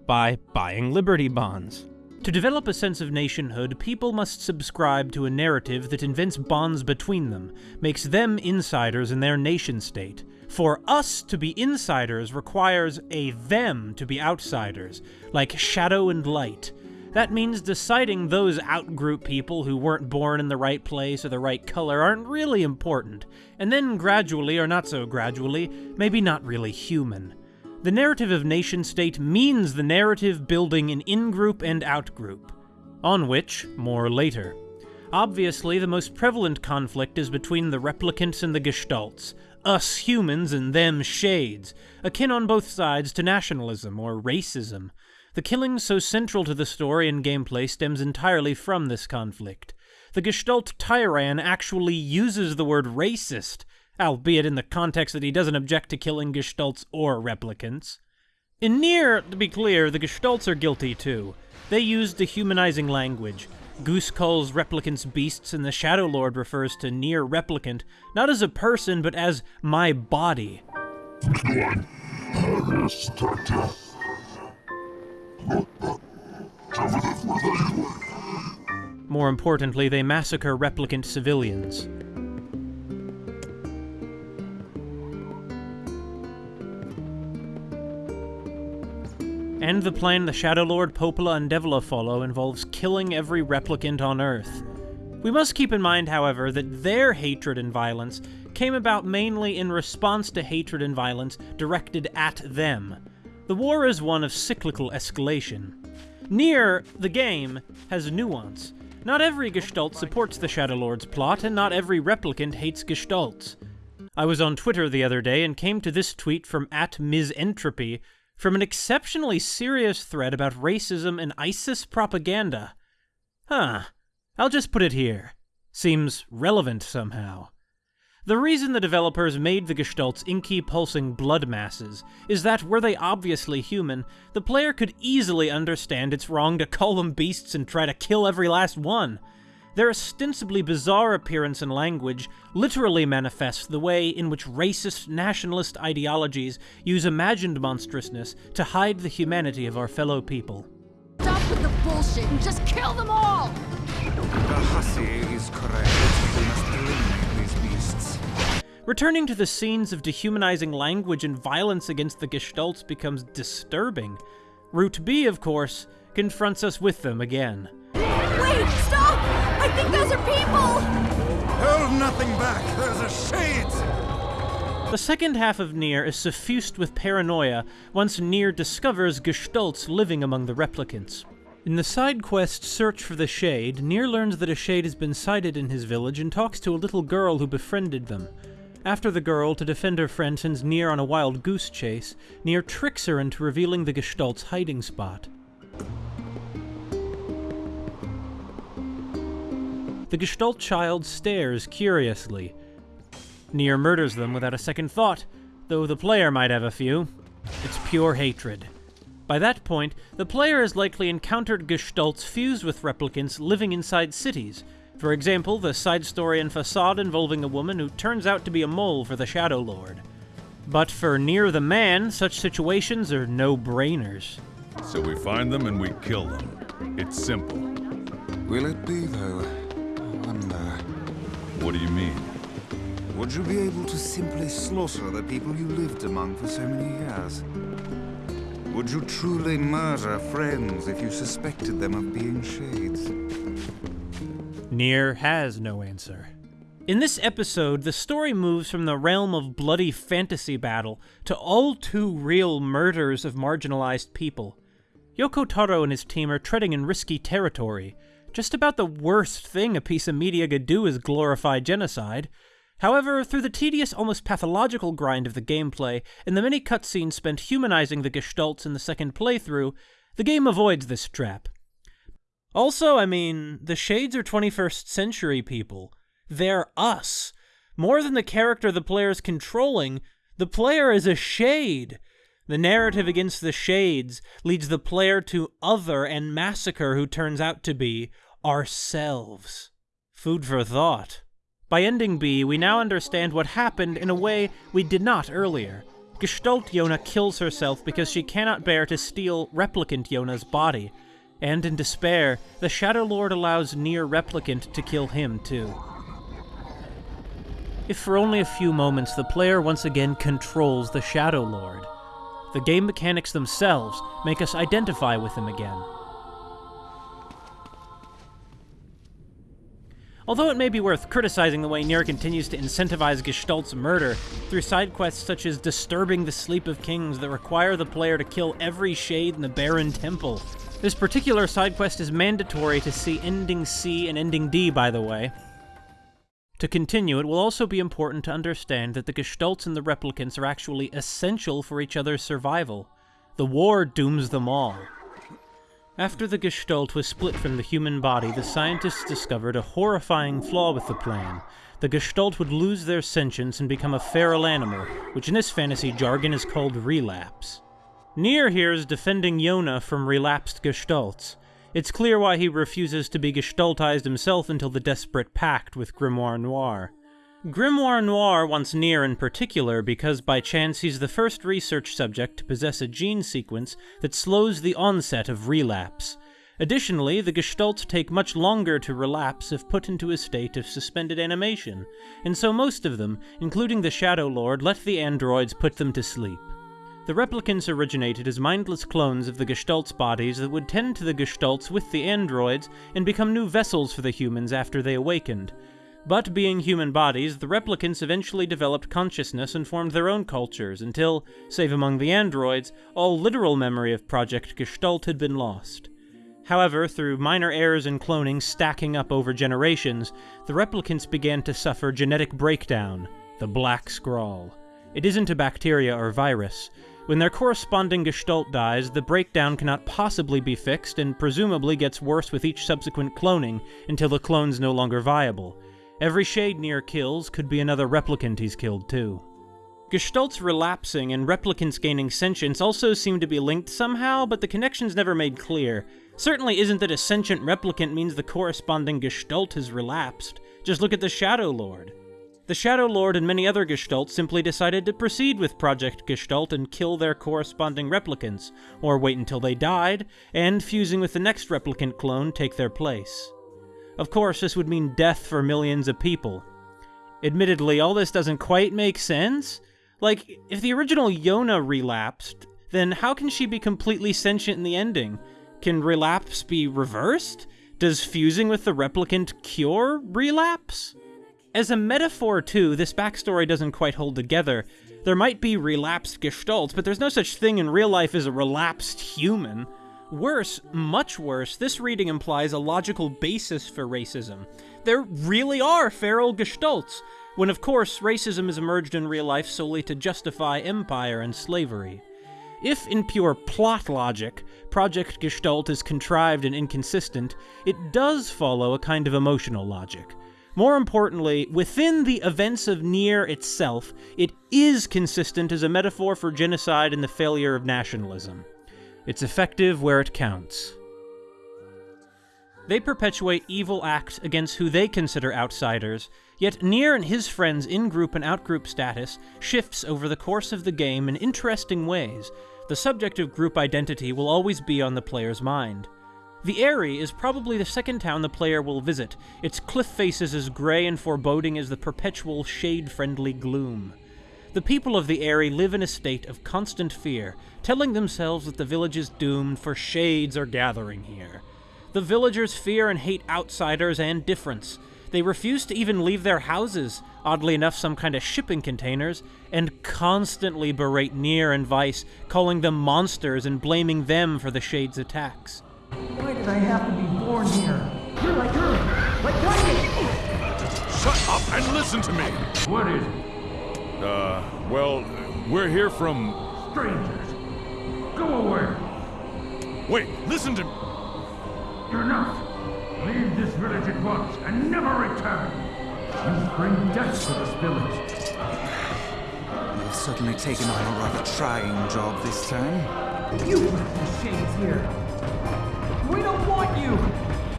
by buying Liberty Bonds. To develop a sense of nationhood, people must subscribe to a narrative that invents bonds between them, makes them insiders in their nation state. For us to be insiders requires a them to be outsiders, like shadow and light. That means deciding those outgroup people who weren't born in the right place or the right color aren't really important, and then gradually, or not so gradually, maybe not really human. The narrative of nation state means the narrative building an in group and out group, on which, more later. Obviously, the most prevalent conflict is between the replicants and the gestalts, us humans and them shades, akin on both sides to nationalism or racism. The killing so central to the story and gameplay stems entirely from this conflict. The Gestalt Tyrann actually uses the word racist, albeit in the context that he doesn't object to killing Gestalts or replicants. In Nier, to be clear, the Gestalts are guilty too. They use dehumanizing language. Goose calls replicants beasts, and the Shadow Lord refers to Nier Replicant not as a person, but as my body. More importantly, they massacre replicant civilians. And the plan the Shadow Lord Popola and Devola follow involves killing every replicant on Earth. We must keep in mind, however, that their hatred and violence came about mainly in response to hatred and violence directed at them. The war is one of cyclical escalation. Nier, the game, has nuance. Not every Gestalt supports the Shadow Lord's plot, and not every replicant hates Gestalts. I was on Twitter the other day and came to this tweet from at Ms. Entropy from an exceptionally serious thread about racism and ISIS propaganda. Huh. I'll just put it here. Seems relevant somehow. The reason the developers made the Gestalts inky pulsing blood masses is that, were they obviously human, the player could easily understand it's wrong to call them beasts and try to kill every last one. Their ostensibly bizarre appearance and language literally manifests the way in which racist nationalist ideologies use imagined monstrousness to hide the humanity of our fellow people. Stop with the bullshit and just kill them all! The hussy is correct. We must eliminate these beasts. Returning to the scenes of dehumanizing language and violence against the Gestalts becomes disturbing. Route B, of course, confronts us with them again. Wait, stop! I think those are people! Hold nothing back. Those are shades. The second half of Nier is suffused with paranoia once Nier discovers Gestalts living among the replicants. In the side quest Search for the Shade, Nier learns that a shade has been sighted in his village and talks to a little girl who befriended them. After the girl, to defend her friend, sends Nier on a wild goose chase, Nier tricks her into revealing the Gestalt's hiding spot. The Gestalt child stares curiously. Nier murders them without a second thought, though the player might have a few. It's pure hatred. By that point, the player has likely encountered Gestalts fused with replicants living inside cities. For example, the side story in Facade involving a woman who turns out to be a mole for the Shadow Lord. But for Nier the Man, such situations are no-brainers. So we find them and we kill them. It's simple. Will it be, though? I wonder. What do you mean? Would you be able to simply slaughter the people you lived among for so many years? Would you truly murder friends if you suspected them of being shades? Nier has no answer. In this episode, the story moves from the realm of bloody fantasy battle to all too real murders of marginalized people. Yoko Taro and his team are treading in risky territory. Just about the worst thing a piece of media could do is glorify genocide. However, through the tedious, almost pathological grind of the gameplay and the many cutscenes spent humanizing the Gestalts in the second playthrough, the game avoids this trap. Also, I mean, the Shades are 21st century people. They're us. More than the character the player is controlling, the player is a Shade. The narrative against the Shades leads the player to other and massacre who turns out to be ourselves. Food for thought. By ending B, we now understand what happened in a way we did not earlier. Gestalt Yona kills herself because she cannot bear to steal Replicant Yona's body, and in despair, the Shadow Lord allows Nier Replicant to kill him too. If for only a few moments the player once again controls the Shadow Lord, the game mechanics themselves make us identify with him again. Although it may be worth criticizing the way Nier continues to incentivize Gestalt's murder through side quests such as disturbing the sleep of kings that require the player to kill every shade in the Barren Temple. This particular side quest is mandatory to see ending C and ending D, by the way. To continue, it will also be important to understand that the Gestalts and the Replicants are actually essential for each other's survival. The war dooms them all. After the Gestalt was split from the human body, the scientists discovered a horrifying flaw with the plan. The Gestalt would lose their sentience and become a feral animal, which in this fantasy jargon is called relapse. Nier here is defending Yona from relapsed Gestalts. It's clear why he refuses to be Gestaltized himself until the desperate pact with Grimoire Noir. Grimoire Noir wants Nier in particular because by chance he's the first research subject to possess a gene sequence that slows the onset of relapse. Additionally, the Gestalts take much longer to relapse if put into a state of suspended animation, and so most of them, including the Shadow Lord, let the androids put them to sleep. The replicants originated as mindless clones of the Gestalt's bodies that would tend to the Gestalts with the androids and become new vessels for the humans after they awakened. But being human bodies, the replicants eventually developed consciousness and formed their own cultures until, save among the androids, all literal memory of Project Gestalt had been lost. However, through minor errors in cloning stacking up over generations, the replicants began to suffer genetic breakdown, the Black Scrawl. It isn't a bacteria or virus. When their corresponding gestalt dies, the breakdown cannot possibly be fixed and presumably gets worse with each subsequent cloning until the clone's no longer viable. Every shade Nier kills could be another replicant he's killed too. Gestalts relapsing and replicants gaining sentience also seem to be linked somehow, but the connection's never made clear. Certainly isn't that a sentient replicant means the corresponding Gestalt has relapsed. Just look at the Shadow Lord. The Shadow Lord and many other Gestalts simply decided to proceed with Project Gestalt and kill their corresponding replicants, or wait until they died, and fusing with the next replicant clone, take their place. Of course, this would mean death for millions of people. Admittedly, all this doesn't quite make sense. Like, if the original Yona relapsed, then how can she be completely sentient in the ending? Can relapse be reversed? Does fusing with the replicant cure relapse? As a metaphor, too, this backstory doesn't quite hold together. There might be relapsed gestalts, but there's no such thing in real life as a relapsed human. Worse, much worse, this reading implies a logical basis for racism. There really are feral gestalts, when of course racism has emerged in real life solely to justify empire and slavery. If, in pure plot logic, Project Gestalt is contrived and inconsistent, it does follow a kind of emotional logic. More importantly, within the events of Nier itself, it is consistent as a metaphor for genocide and the failure of nationalism. It's effective where it counts. They perpetuate evil acts against who they consider outsiders, yet Nier and his friends' in-group and out-group status shifts over the course of the game in interesting ways. The subject of group identity will always be on the player's mind. The Aerie is probably the second town the player will visit. Its cliff faces as gray and foreboding as the perpetual shade-friendly gloom. The people of the Aerie live in a state of constant fear, telling themselves that the village is doomed, for shades are gathering here. The villagers fear and hate outsiders and difference. They refuse to even leave their houses, oddly enough some kind of shipping containers, and constantly berate Nier and Weiss, calling them monsters and blaming them for the Shade's attacks. Why did I have to be born here? You're like her, like Kaine! Shut up and listen to me! What is it? Uh, well, we're here from... Strangers. Go away. Wait, listen to me! You're not. Leave this village at once and never return. You bring death to this village. You've certainly taken on a rather trying job this time. You left the shades here. We don't want you!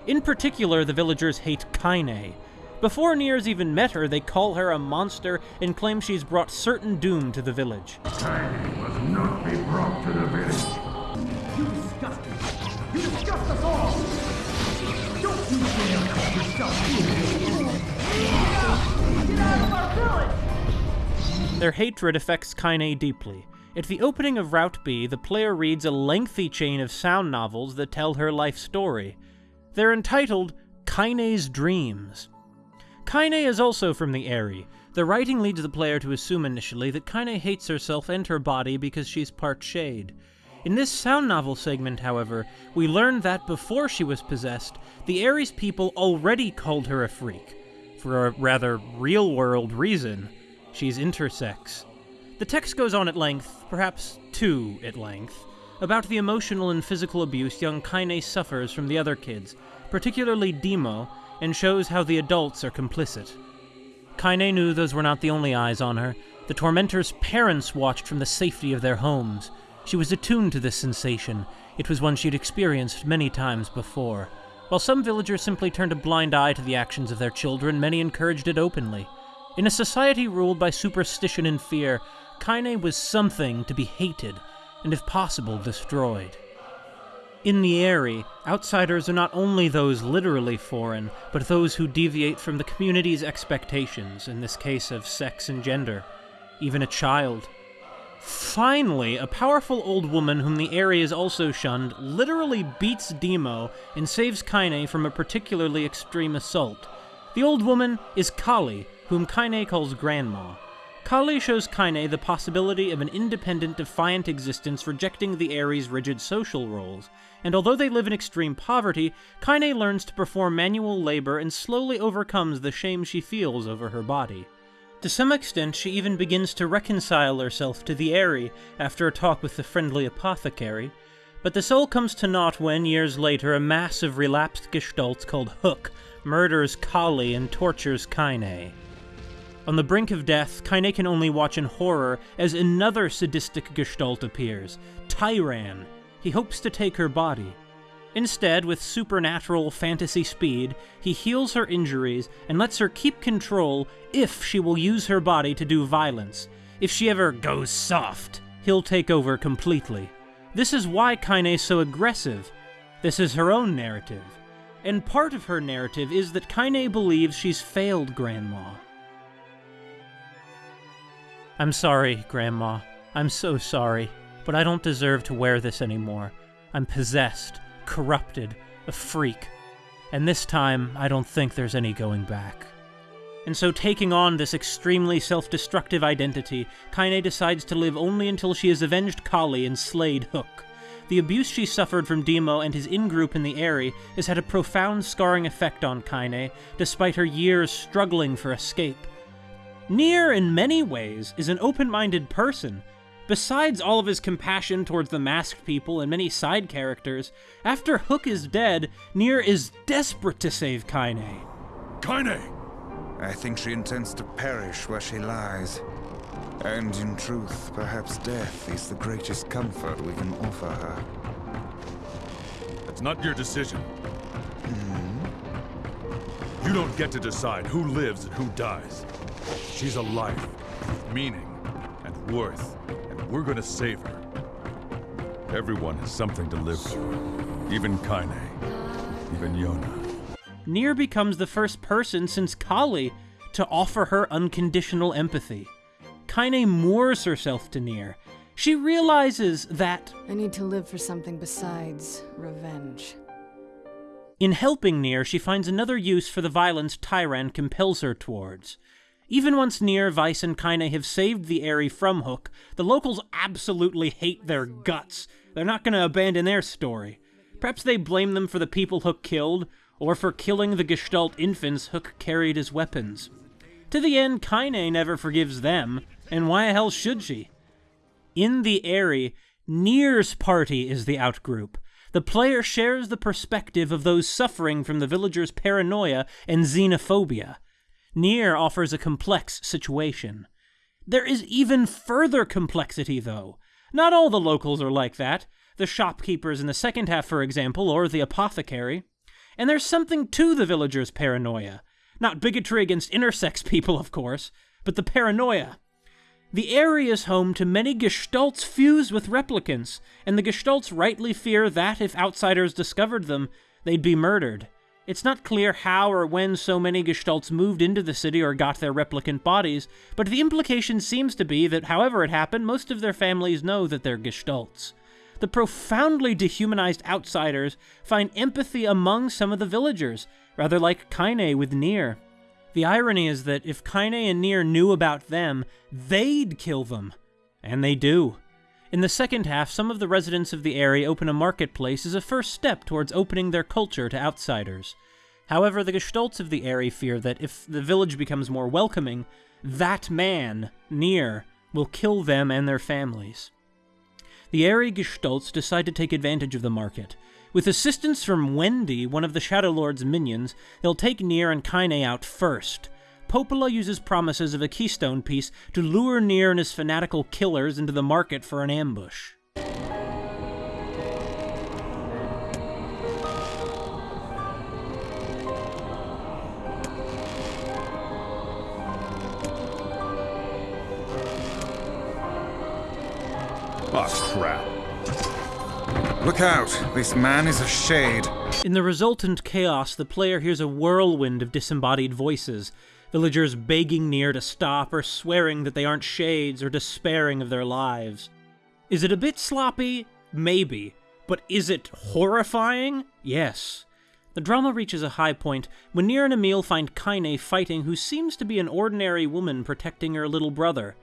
In particular, the villagers hate Kaine. Before Nier's even met her, they call her a monster and claim she's brought certain doom to the village. Kaine must not be brought to the village. You disgust us! You disgust us all! Don't you dare help yourself! Get out! Get out of our village! Their hatred affects Kaine deeply. At the opening of Route B, the player reads a lengthy chain of sound novels that tell her life story. They're entitled Kaine's Dreams. Kaine is also from the Aerie. The writing leads the player to assume initially that Kaine hates herself and her body because she's part shade. In this sound novel segment, however, we learn that before she was possessed, the Aerie's people already called her a freak. For a rather real-world reason. She's intersex. The text goes on at length, perhaps too at length, about the emotional and physical abuse young Kaine suffers from the other kids, particularly Demo, and shows how the adults are complicit. Kaine knew those were not the only eyes on her. The tormentor's parents watched from the safety of their homes. She was attuned to this sensation. It was one she'd experienced many times before. While some villagers simply turned a blind eye to the actions of their children, many encouraged it openly. In a society ruled by superstition and fear, Kaine was something to be hated, and if possible, destroyed. In the Aerie, outsiders are not only those literally foreign, but those who deviate from the community's expectations, in this case of sex and gender, even a child. Finally, a powerful old woman whom the area is also shunned literally beats Demo and saves Kaine from a particularly extreme assault. The old woman is Kali, whom Kaine calls Grandma. Kali shows Kaine the possibility of an independent, defiant existence rejecting the Aerie's rigid social roles, and although they live in extreme poverty, Kaine learns to perform manual labor and slowly overcomes the shame she feels over her body. To some extent, she even begins to reconcile herself to the Aerie after a talk with the friendly apothecary, but this all comes to naught when, years later, a mass of relapsed gestalts called Hook murders Kali and tortures Kaine. On the brink of death, Kaine can only watch in horror as another sadistic gestalt appears, Tyrann. He hopes to take her body. Instead, with supernatural fantasy speed, he heals her injuries and lets her keep control if she will use her body to do violence. If she ever goes soft, he'll take over completely. This is why Kaine is so aggressive. This is her own narrative. And part of her narrative is that Kaine believes she's failed Grandma. I'm sorry, Grandma. I'm so sorry, but I don't deserve to wear this anymore. I'm possessed corrupted, a freak. And this time, I don't think there's any going back. And so, taking on this extremely self destructive identity, Kaine decides to live only until she has avenged Kali and slayed Hook. The abuse she suffered from Demo and his in group in the Aerie has had a profound scarring effect on Kaine, despite her years struggling for escape. Nier, in many ways, is an open minded person, Besides all of his compassion towards the masked people and many side characters, after Hook is dead, Nier is desperate to save Kaine. Kaine! I think she intends to perish where she lies. And in truth, perhaps death is the greatest comfort we can offer her. That's not your decision. Hmm? You don't get to decide who lives and who dies. She's a life, meaning, and worth. And we're gonna save her. Everyone has something to live for. Even Kaine. Even Yona. Nier becomes the first person since Kali to offer her unconditional empathy. Kaine moors herself to Nier. She realizes that... I need to live for something besides revenge. In helping Nier, she finds another use for the violence Tyrann compels her towards. Even once Nier, Weiss, and Kaine have saved the Aerie from Hook, the locals absolutely hate their guts. They're not going to abandon their story. Perhaps they blame them for the people Hook killed, or for killing the Gestalt infants Hook carried as weapons. To the end, Kaine never forgives them, and why the hell should she? In the Aerie, Nier's party is the outgroup. The player shares the perspective of those suffering from the villagers' paranoia and xenophobia. Nier offers a complex situation. There is even further complexity, though. Not all the locals are like that. The shopkeepers in the second half, for example, or the apothecary. And there's something to the villagers' paranoia. Not bigotry against intersex people, of course, but the paranoia. The area is home to many gestalts fused with replicants, and the gestalts rightly fear that if outsiders discovered them, they'd be murdered. It's not clear how or when so many Gestalts moved into the city or got their replicant bodies, but the implication seems to be that however it happened, most of their families know that they're Gestalts. The profoundly dehumanized outsiders find empathy among some of the villagers, rather like Kaine with Nier. The irony is that if Kaine and Nier knew about them, they'd kill them. And they do. In the second half, some of the residents of the area open a marketplace as a first step towards opening their culture to outsiders. However, the Gestalts of the area fear that if the village becomes more welcoming, that man, Nier, will kill them and their families. The Aerie Gestalts decide to take advantage of the market. With assistance from Wendy, one of the Shadow Lord's minions, they'll take Nier and Kaine out first, Popola uses promises of a keystone piece to lure Nier and his fanatical killers into the market for an ambush. Oh, crap. Look out! This man is a shade. In the resultant chaos, the player hears a whirlwind of disembodied voices, villagers begging Nier to stop or swearing that they aren't shades or despairing of their lives. Is it a bit sloppy? Maybe. But is it horrifying? Yes. The drama reaches a high point when Nier and Emil find Kaine fighting who seems to be an ordinary woman protecting her little brother.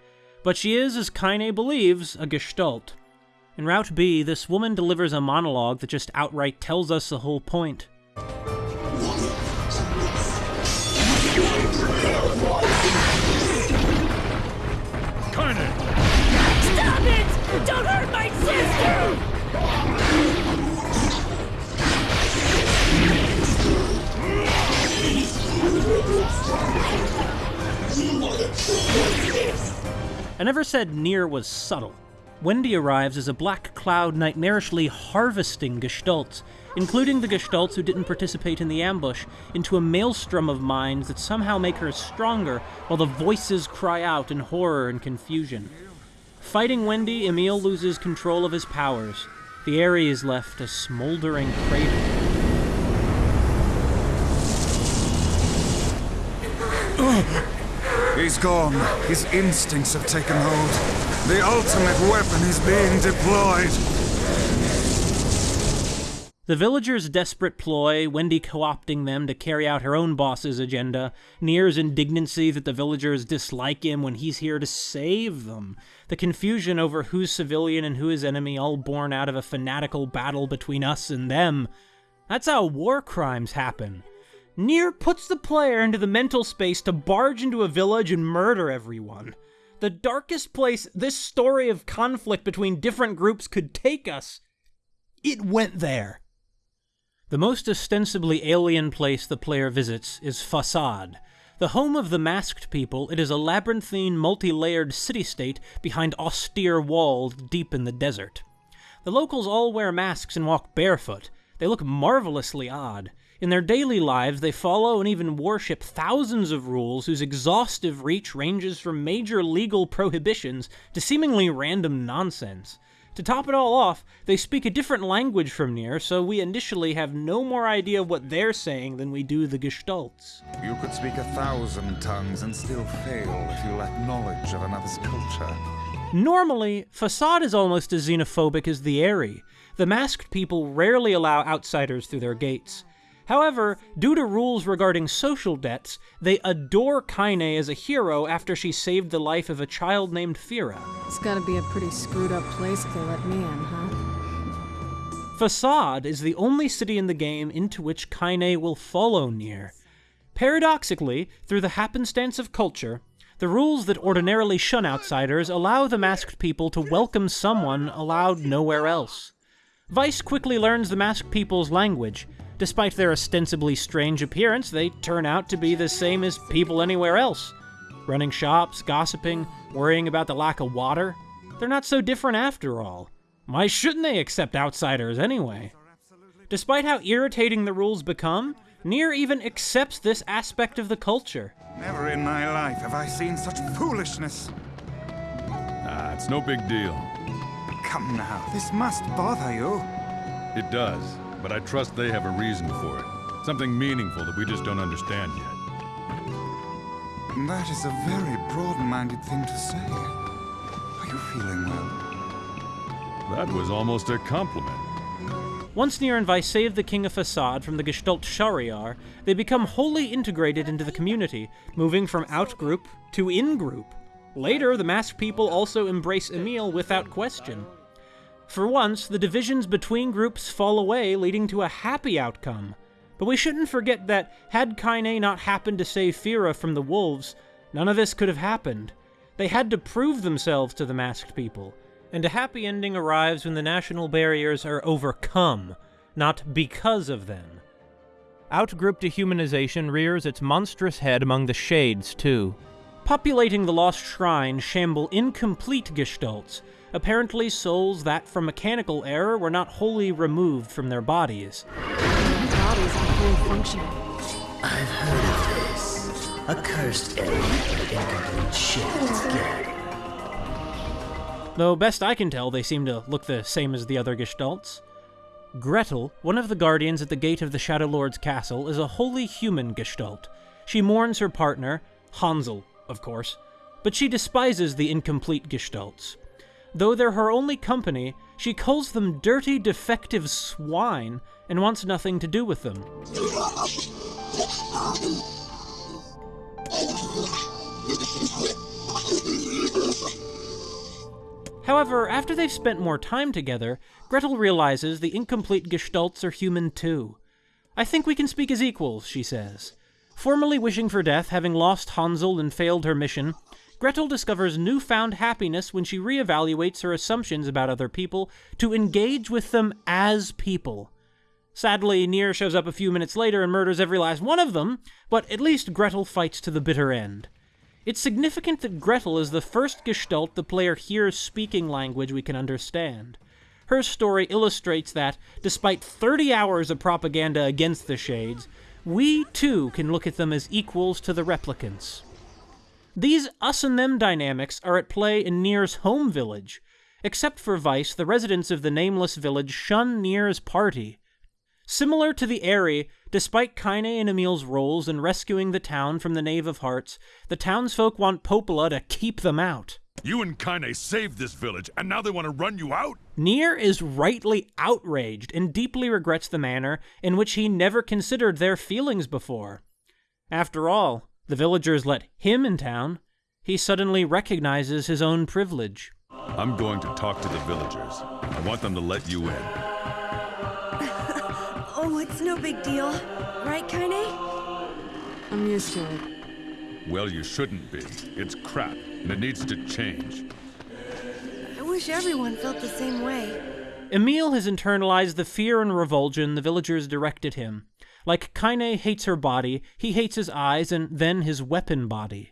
But she is, as Kaine believes, a gestalt. In Route B, this woman delivers a monologue that just outright tells us the whole point. Don't hurt my sister! I never said Nier was subtle. Wendy arrives as a black cloud nightmarishly harvesting gestalts, including the gestalts who didn't participate in the ambush, into a maelstrom of minds that somehow make her stronger while the voices cry out in horror and confusion. Fighting Wendy, Emil loses control of his powers. The area is left a smoldering crater. He's gone. His instincts have taken hold. The ultimate weapon is being deployed. The villagers' desperate ploy, Wendy co opting them to carry out her own boss's agenda, Nier's indignancy that the villagers dislike him when he's here to save them, the confusion over who's civilian and who is enemy, all born out of a fanatical battle between us and them. That's how war crimes happen. Nier puts the player into the mental space to barge into a village and murder everyone. The darkest place this story of conflict between different groups could take us, it went there. The most ostensibly alien place the player visits is Facade. The home of the masked people, it is a labyrinthine, multi layered city state behind austere walls deep in the desert. The locals all wear masks and walk barefoot. They look marvelously odd. In their daily lives, they follow and even worship thousands of rules whose exhaustive reach ranges from major legal prohibitions to seemingly random nonsense. To top it all off, they speak a different language from Nier, so we initially have no more idea of what they're saying than we do the Gestalts. You could speak a thousand tongues and still fail if you lack knowledge of another's culture. Normally, Facade is almost as xenophobic as the Aerie. The masked people rarely allow outsiders through their gates. However, due to rules regarding social debts, they adore Kaine as a hero after she saved the life of a child named Fira. It's gotta be a pretty screwed up place to let me in, huh? Facade is the only city in the game into which Kaine will follow Nier. Paradoxically, through the happenstance of culture, the rules that ordinarily shun outsiders allow the masked people to welcome someone allowed nowhere else. Weiss quickly learns the masked people's language. Despite their ostensibly strange appearance, they turn out to be the same as people anywhere else. Running shops, gossiping, worrying about the lack of water. They're not so different after all. Why shouldn't they accept outsiders anyway? Despite how irritating the rules become, Nier even accepts this aspect of the culture. Never in my life have I seen such foolishness. Ah, it's no big deal. Come now, this must bother you. It does, but I trust they have a reason for it. Something meaningful that we just don't understand yet. That is a very broad-minded thing to say. Are you feeling well? That was almost a compliment. Once Nier and Weiss save the King of Facade from the Gestalt Shahriar, they become wholly integrated into the community, moving from out-group to in-group. Later, the masked people also embrace Emil without question. For once, the divisions between groups fall away, leading to a happy outcome. But we shouldn't forget that, had Kaine not happened to save Fira from the wolves, none of this could have happened. They had to prove themselves to the masked people, and a happy ending arrives when the national barriers are overcome, not because of them. Outgroup dehumanization rears its monstrous head among the Shades, too. Populating the Lost Shrine shamble incomplete gestalts, apparently souls that, from mechanical error, were not wholly removed from their bodies. Bodies aren't fully functioning. I've heard of this. A cursed error incomplete shades gang. Though, best I can tell, they seem to look the same as the other Gestalts. Gretel, one of the guardians at the gate of the Shadow Lord's castle, is a wholly human Gestalt. She mourns her partner, Hansel, of course, but she despises the incomplete Gestalts. Though they're her only company, she calls them dirty, defective swine and wants nothing to do with them. However, after they've spent more time together, Gretel realizes the incomplete Gestalts are human too. I think we can speak as equals, she says. Formerly wishing for death, having lost Hansel and failed her mission, Gretel discovers newfound happiness when she reevaluates her assumptions about other people to engage with them as people. Sadly, Nier shows up a few minutes later and murders every last one of them, but at least Gretel fights to the bitter end. It's significant that Gretel is the first Gestalt the player hears speaking language we can understand. Her story illustrates that, despite 30 hours of propaganda against the Shades, we too can look at them as equals to the replicants. These us and them dynamics are at play in Nier's home village. Except for Weiss, the residents of the nameless village shun Nier's party. Similar to the Aerie, despite Kaine and Emil's roles in rescuing the town from the Knave of Hearts, the townsfolk want Popola to keep them out. You and Kaine saved this village, and now they want to run you out? Nier is rightly outraged and deeply regrets the manner in which he never considered their feelings before. After all, the villagers let him in town. He suddenly recognizes his own privilege. I'm going to talk to the villagers. I want them to let you in. oh, it's no big deal. Right, Kaine? I'm used to it. Well, you shouldn't be. It's crap, and it needs to change. I wish everyone felt the same way. Emil has internalized the fear and revulsion the villagers directed him. Like Kaine hates her body, he hates his eyes and then his weapon body.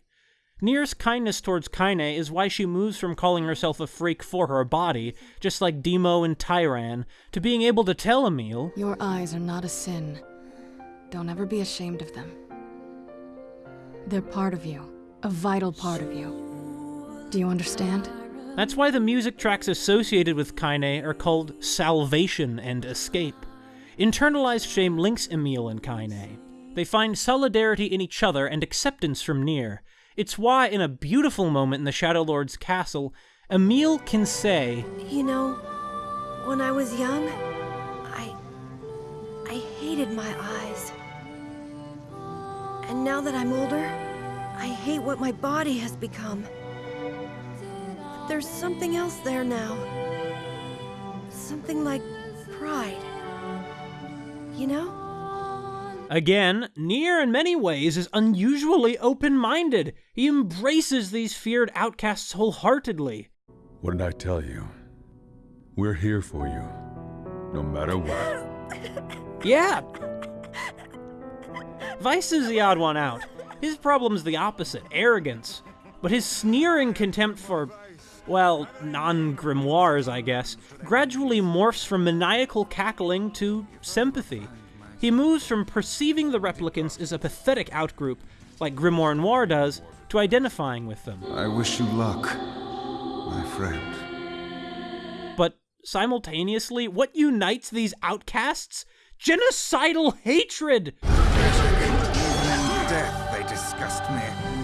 Nier's kindness towards Kaine is why she moves from calling herself a freak for her body, just like Demo and Tyrann, to being able to tell Emil, Your eyes are not a sin. Don't ever be ashamed of them. They're part of you, a vital part of you. Do you understand? That's why the music tracks associated with Kaine are called Salvation and Escape. Internalized shame links Emil and Kaine. They find solidarity in each other and acceptance from Nier. It's why, in a beautiful moment in the Shadow Lord's castle, Emil can say, You know, when I was young, I. I hated my eyes. And now that I'm older, I hate what my body has become. But there's something else there now. Something like pride. You know? Again, Nier in many ways is unusually open minded. He embraces these feared outcasts wholeheartedly. What did I tell you? We're here for you, no matter what. Yeah. Weiss is the odd one out. His problem's the opposite arrogance. But his sneering contempt for, well, non grimoires, I guess, gradually morphs from maniacal cackling to sympathy. He moves from perceiving the replicants as a pathetic outgroup, like Grimoire Noir does, to identifying with them. I wish you luck, my friend. But simultaneously, what unites these outcasts? Genocidal hatred! Death, they disgust me.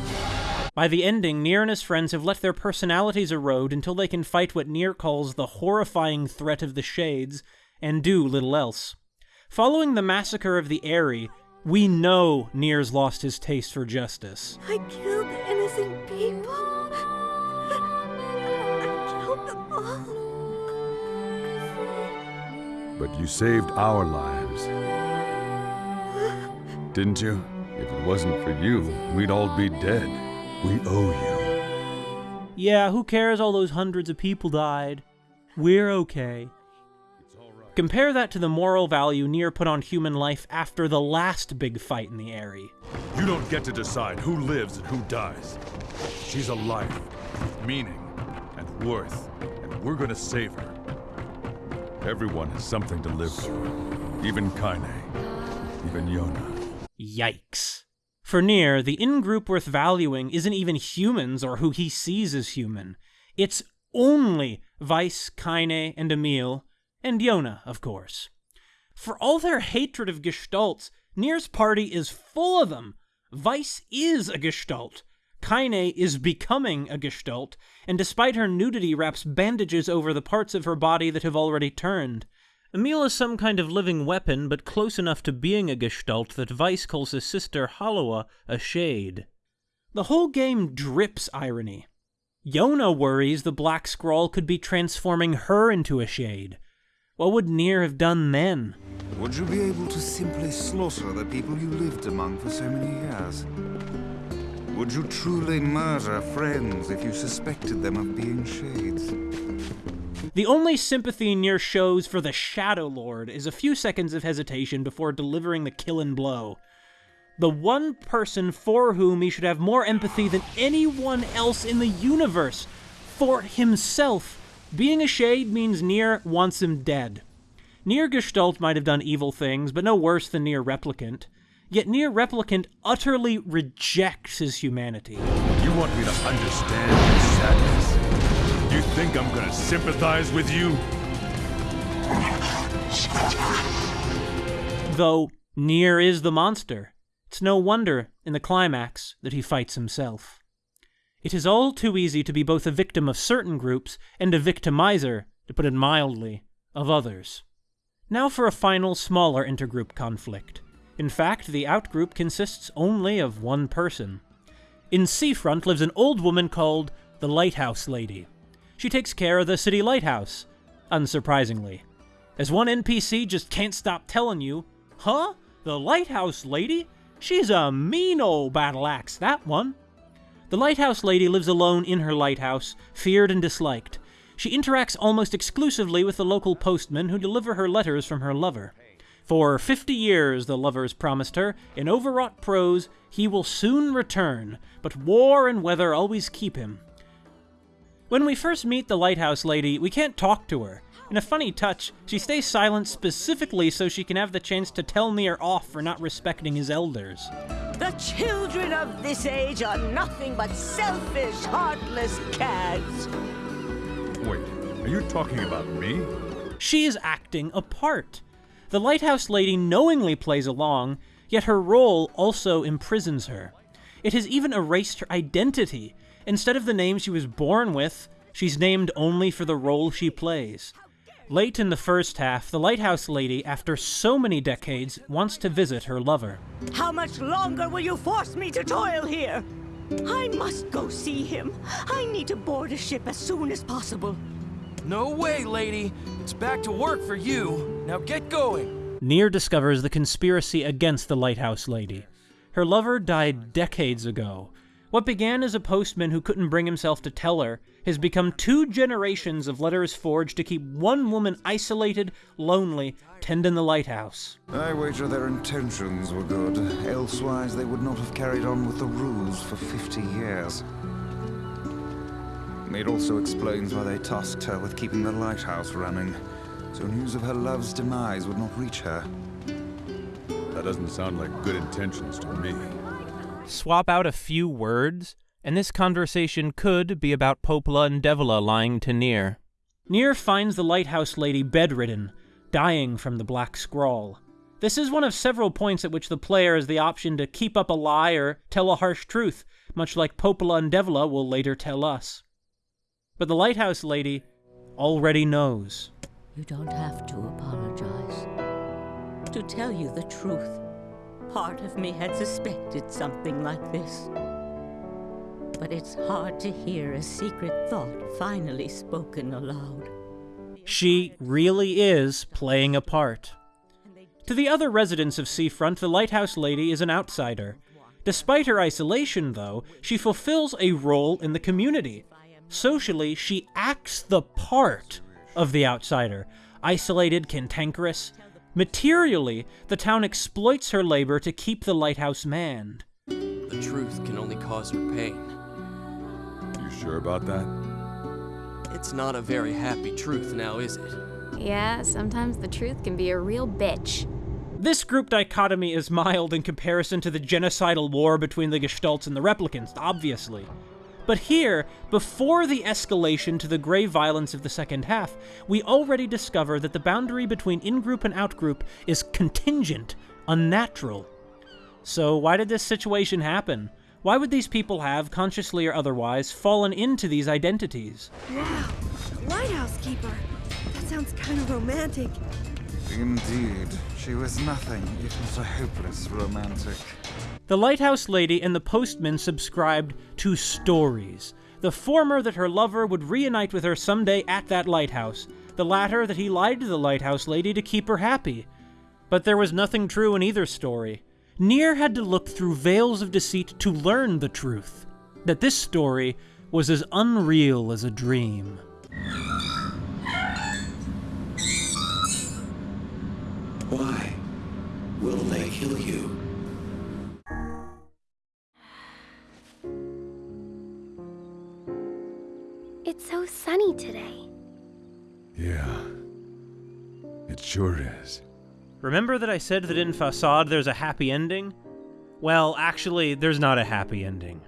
By the ending, Nier and his friends have let their personalities erode until they can fight what Nier calls the horrifying threat of the Shades, and do little else. Following the massacre of the Aerie, we know Nier's lost his taste for justice. I killed innocent people. I killed them all. But you saved our lives. Didn't you? If it wasn't for you, we'd all be dead. We owe you. Yeah, who cares all those hundreds of people died? We're okay. Compare that to the moral value Nier put on human life after the last big fight in the Aerie. You don't get to decide who lives and who dies. She's a life, with meaning, and worth, and we're gonna save her. Everyone has something to live for. Even Kaine. Even Yona. Yikes. For Nier, the in-group worth valuing isn't even humans or who he sees as human. It's only Weiss, Kaine, and Emil, and Yona, of course. For all their hatred of Gestalts, Nier's party is full of them. Weiss is a Gestalt. Kaine is becoming a Gestalt, and despite her nudity, wraps bandages over the parts of her body that have already turned. Emil is some kind of living weapon, but close enough to being a Gestalt that Weiss calls his sister Halua a shade. The whole game drips irony. Yona worries the Black Scrawl could be transforming her into a shade. What would Nier have done then? Would you be able to simply slaughter the people you lived among for so many years? Would you truly murder friends if you suspected them of being shades? The only sympathy Nier shows for the Shadow Lord is a few seconds of hesitation before delivering the killing blow. The one person for whom he should have more empathy than anyone else in the universe. For himself. Being a shade means Nier wants him dead. Nier Gestalt might have done evil things, but no worse than Nier Replicant. Yet Nier Replicant utterly rejects his humanity. You want me to understand your sadness? You think I'm gonna sympathize with you? Though Nier is the monster, it's no wonder, in the climax, that he fights himself. It is all too easy to be both a victim of certain groups and a victimizer, to put it mildly, of others. Now for a final, smaller intergroup conflict. In fact, the outgroup consists only of one person. In Seafront lives an old woman called the Lighthouse Lady. She takes care of the city lighthouse, unsurprisingly. As one NPC just can't stop telling you, Huh? The Lighthouse Lady? She's a mean old battle axe, that one. The Lighthouse Lady lives alone in her lighthouse, feared and disliked. She interacts almost exclusively with the local postmen who deliver her letters from her lover. For fifty years, the lovers promised her, in overwrought prose, he will soon return, but war and weather always keep him. When we first meet the lighthouse lady, we can't talk to her. In a funny touch, she stays silent specifically so she can have the chance to tell Nier off for not respecting his elders. The children of this age are nothing but selfish, heartless cads. Wait, are you talking about me? She is acting a part. The lighthouse lady knowingly plays along, yet her role also imprisons her. It has even erased her identity. Instead of the name she was born with, she's named only for the role she plays. Late in the first half, the lighthouse lady, after so many decades, wants to visit her lover. How much longer will you force me to toil here? I must go see him. I need to board a ship as soon as possible. No way, lady. It's back to work for you. Now get going. Nier discovers the conspiracy against the lighthouse lady. Her lover died decades ago. What began as a postman who couldn't bring himself to tell her has become two generations of letters forged to keep one woman isolated, lonely, tending the lighthouse. I wager their intentions were good, elsewise they would not have carried on with the rules for 50 years. It also explains why they tasked her with keeping the lighthouse running, so news of her love's demise would not reach her. That doesn't sound like good intentions to me. Swap out a few words, and this conversation could be about Popola and Devola lying to Nier. Nier finds the lighthouse lady bedridden, dying from the black scrawl. This is one of several points at which the player has the option to keep up a lie or tell a harsh truth, much like Popola and Devola will later tell us. But the lighthouse lady already knows. You don't have to apologize. To tell you the truth, part of me had suspected something like this. But it's hard to hear a secret thought finally spoken aloud. She really is playing a part. To the other residents of Seafront, the lighthouse lady is an outsider. Despite her isolation, though, she fulfills a role in the community. Socially, she acts the part of the outsider, isolated, cantankerous. Materially, the town exploits her labor to keep the lighthouse manned. The truth can only cause her pain. You sure about that? It's not a very happy truth now, is it? Yeah, sometimes the truth can be a real bitch. This group dichotomy is mild in comparison to the genocidal war between the Gestalts and the Replicants, obviously. But here, before the escalation to the grave violence of the second half, we already discover that the boundary between in-group and out-group is contingent, unnatural. So why did this situation happen? Why would these people have, consciously or otherwise, fallen into these identities? Wow, lighthouse keeper. That sounds kind of romantic. Indeed, she was nothing if not a hopeless romantic. The lighthouse lady and the postman subscribed to stories. The former that her lover would reunite with her someday at that lighthouse, the latter that he lied to the lighthouse lady to keep her happy. But there was nothing true in either story. Nier had to look through veils of deceit to learn the truth that this story was as unreal as a dream. Why? Will they kill you? It's so sunny today. Yeah. It sure is. Remember that I said that in Facade there's a happy ending? Well, actually, there's not a happy ending.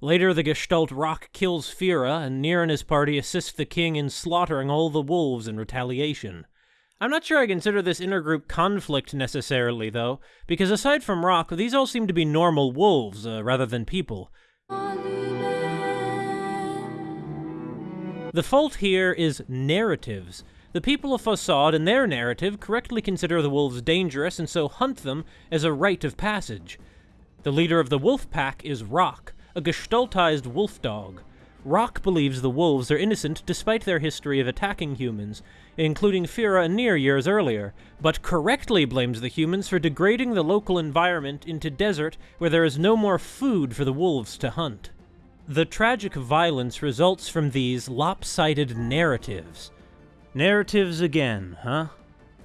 Later, the Gestalt Roc kills Fira, and Nier and his party assist the king in slaughtering all the wolves in retaliation. I'm not sure I consider this intergroup conflict necessarily, though, because aside from Roc, these all seem to be normal wolves uh, rather than people. The fault here is narratives. The people of Facade and their narrative correctly consider the wolves dangerous and so hunt them as a rite of passage. The leader of the wolf pack is Roc, a gestaltized wolf dog. Roc believes the wolves are innocent despite their history of attacking humans, including Fira and Nier years earlier, but correctly blames the humans for degrading the local environment into desert where there is no more food for the wolves to hunt. The tragic violence results from these lopsided narratives. Narratives again, huh?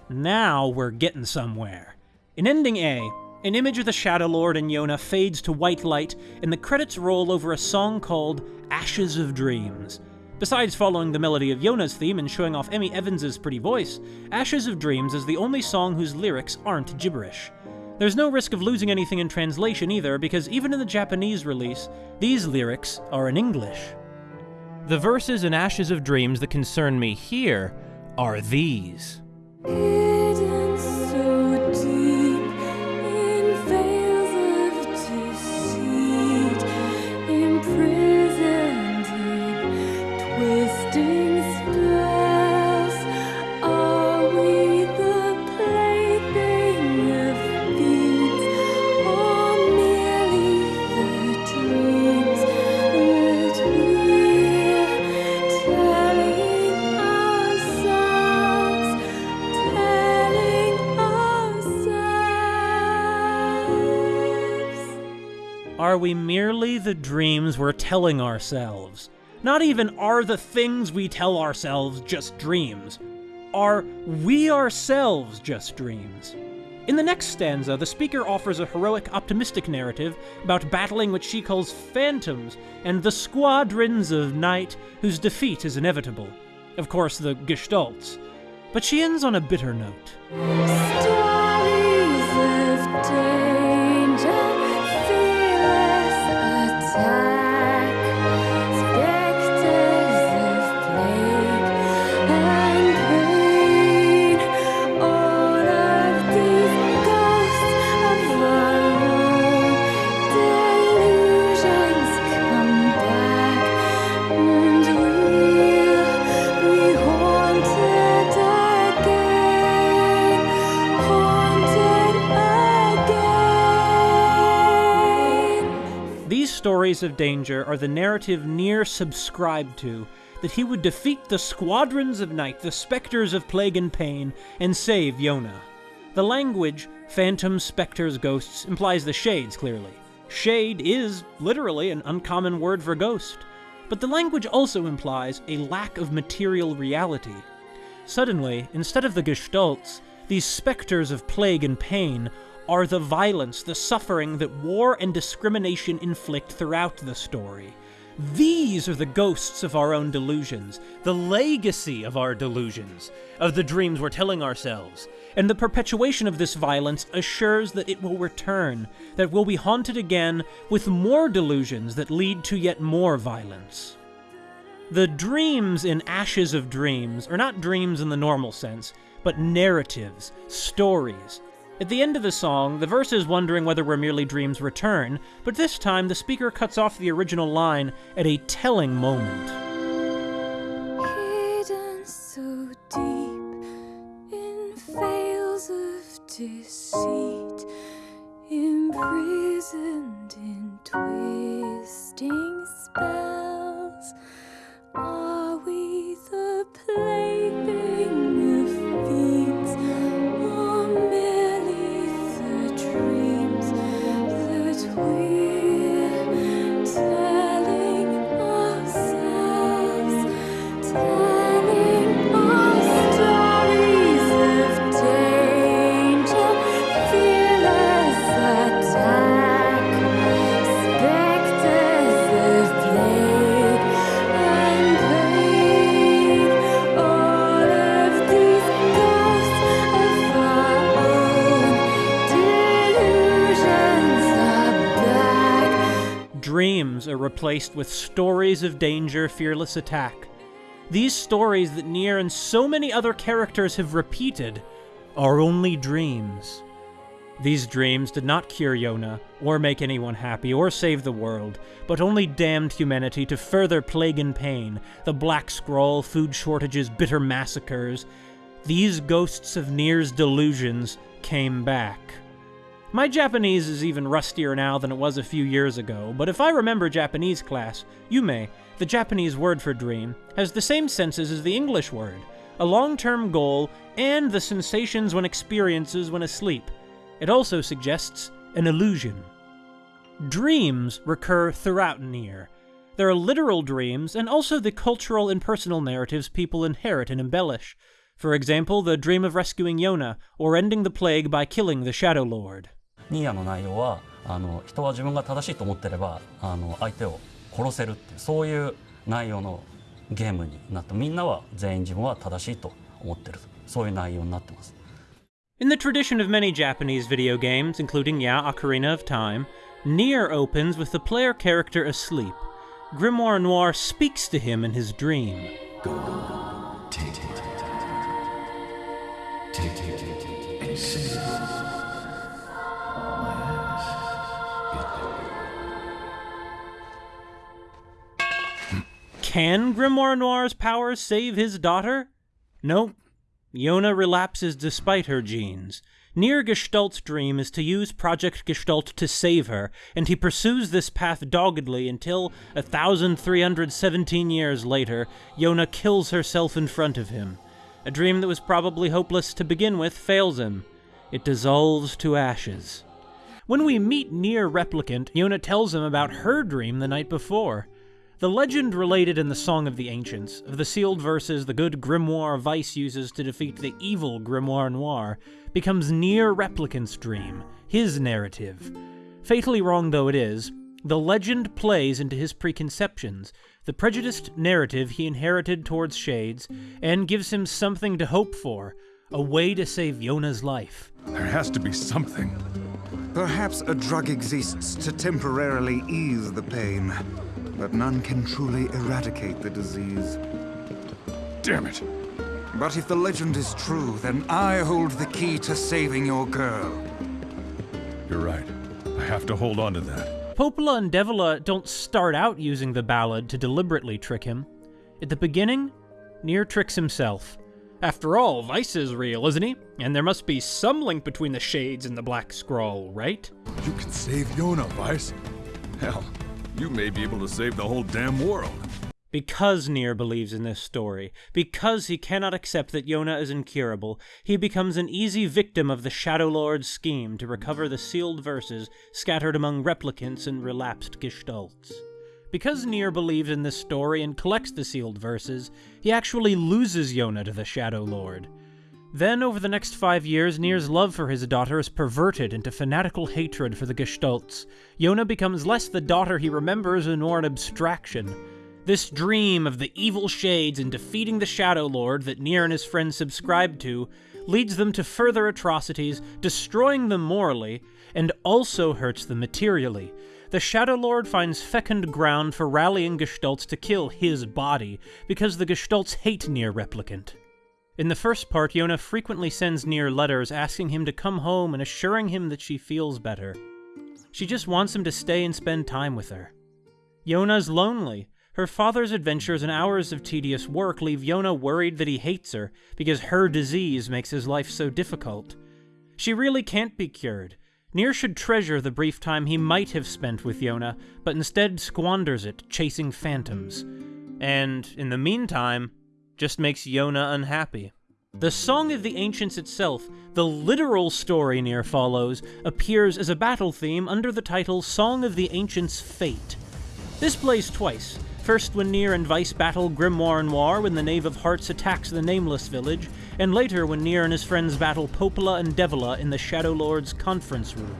Now we're getting somewhere. In ending A, an image of the Shadow Lord and Yona fades to white light, and the credits roll over a song called Ashes of Dreams. Besides following the melody of Yona's theme and showing off Emi Evans's pretty voice, Ashes of Dreams is the only song whose lyrics aren't gibberish. There's no risk of losing anything in translation either, because even in the Japanese release, these lyrics are in English. The verses in Ashes of Dreams that concern me here are these. We merely the dreams we're telling ourselves? Not even are the things we tell ourselves just dreams. Are we ourselves just dreams? In the next stanza, the speaker offers a heroic, optimistic narrative about battling what she calls phantoms and the squadrons of night whose defeat is inevitable. Of course, the Gestalts. But she ends on a bitter note. Of danger are the narrative Nier subscribed to that he would defeat the squadrons of night, the specters of plague and pain, and save Yona. The language, phantoms, specters, ghosts, implies the shades, clearly. Shade is, literally, an uncommon word for ghost. But the language also implies a lack of material reality. Suddenly, instead of the gestalts, these specters of plague and pain are the violence, the suffering that war and discrimination inflict throughout the story. These are the ghosts of our own delusions, the legacy of our delusions, of the dreams we're telling ourselves. And the perpetuation of this violence assures that it will return, that we'll be haunted again with more delusions that lead to yet more violence. The dreams in Ashes of Dreams are not dreams in the normal sense, but narratives, stories. At the end of the song, the verse is wondering whether we're merely dreams return, but this time the speaker cuts off the original line at a telling moment. Hidden so deep in veils of deceit, imprisoned in twisting spells. Are we the plaything Dreams are replaced with stories of danger, fearless attack. These stories that Nier and so many other characters have repeated are only dreams. These dreams did not cure Yona, or make anyone happy, or save the world, but only damned humanity to further plague and pain, the Black Scrawl, food shortages, bitter massacres. These ghosts of Nier's delusions came back. My Japanese is even rustier now than it was a few years ago, but if I remember Japanese class, Yume, the Japanese word for dream, has the same senses as the English word a long term goal and the sensations one experiences when asleep. It also suggests an illusion. Dreams recur throughout Nier. There are literal dreams and also the cultural and personal narratives people inherit and embellish. For example, the dream of rescuing Yona, or ending the plague by killing the Shadow Lord. ニーヤの内容はあの人は自分が正しいと思ってればあの相手を殺せるっていうそういう内容のゲームになってみんなは全員自分は正しいと思ってるそういう内容になってます In the tradition of many Japanese video games, including Ya Ocarina of Time, Nier opens with the player character asleep. Grimoire Noir speaks to him in his dream. Take, take, take, take, take, take, take, take, Can Grimoire Noir's powers save his daughter? Nope. Yona relapses despite her genes. Nier Gestalt's dream is to use Project Gestalt to save her, and he pursues this path doggedly until, 1,317 years later, Yona kills herself in front of him. A dream that was probably hopeless to begin with fails him. It dissolves to ashes. When we meet Nier Replicant, Yona tells him about her dream the night before. The legend related in the Song of the Ancients, of the sealed verses the good Grimoire Weiss uses to defeat the evil Grimoire Noir, becomes Nier Replicant's dream, his narrative. Fatally wrong though it is, the legend plays into his preconceptions, the prejudiced narrative he inherited towards Shades, and gives him something to hope for, a way to save Yona's life. There has to be something. Perhaps a drug exists to temporarily ease the pain, but none can truly eradicate the disease. Damn it. But if the legend is true, then I hold the key to saving your girl. You're right. I have to hold on to that. Popola and Devola don't start out using the ballad to deliberately trick him. At the beginning, Nier tricks himself. After all, Weiss is real, isn't he? And there must be some link between the Shades and the Black Scrawl, right? You can save Yona, Weiss. Hell, you may be able to save the whole damn world. Because Nier believes in this story, because he cannot accept that Yona is incurable, he becomes an easy victim of the Shadow Lord's scheme to recover the sealed verses scattered among replicants and relapsed gestalts. Because Nier believes in this story and collects the sealed verses, he actually loses Yona to the Shadow Lord. Then, over the next five years, Nier's love for his daughter is perverted into fanatical hatred for the Gestalts. Yona becomes less the daughter he remembers and more an abstraction. This dream of the evil shades and defeating the Shadow Lord that Nier and his friends subscribe to leads them to further atrocities, destroying them morally, and also hurts them materially. The Shadow Lord finds fecund ground for rallying Gestalts to kill his body, because the Gestalts hate Nier Replicant. In the first part, Yona frequently sends Nier letters asking him to come home and assuring him that she feels better. She just wants him to stay and spend time with her. Yona's lonely. Her father's adventures and hours of tedious work leave Yona worried that he hates her because her disease makes his life so difficult. She really can't be cured. Nier should treasure the brief time he might have spent with Yona, but instead squanders it chasing phantoms. And, in the meantime, just makes Yona unhappy. The Song of the Ancients itself, the literal story Nier follows, appears as a battle theme under the title Song of the Ancients' Fate. This plays twice. First when Nier and Weiss battle Grimoire Noir when the Knave of Hearts attacks the Nameless Village, and later when Nier and his friends battle Popola and Devola in the Shadow Lord's conference room.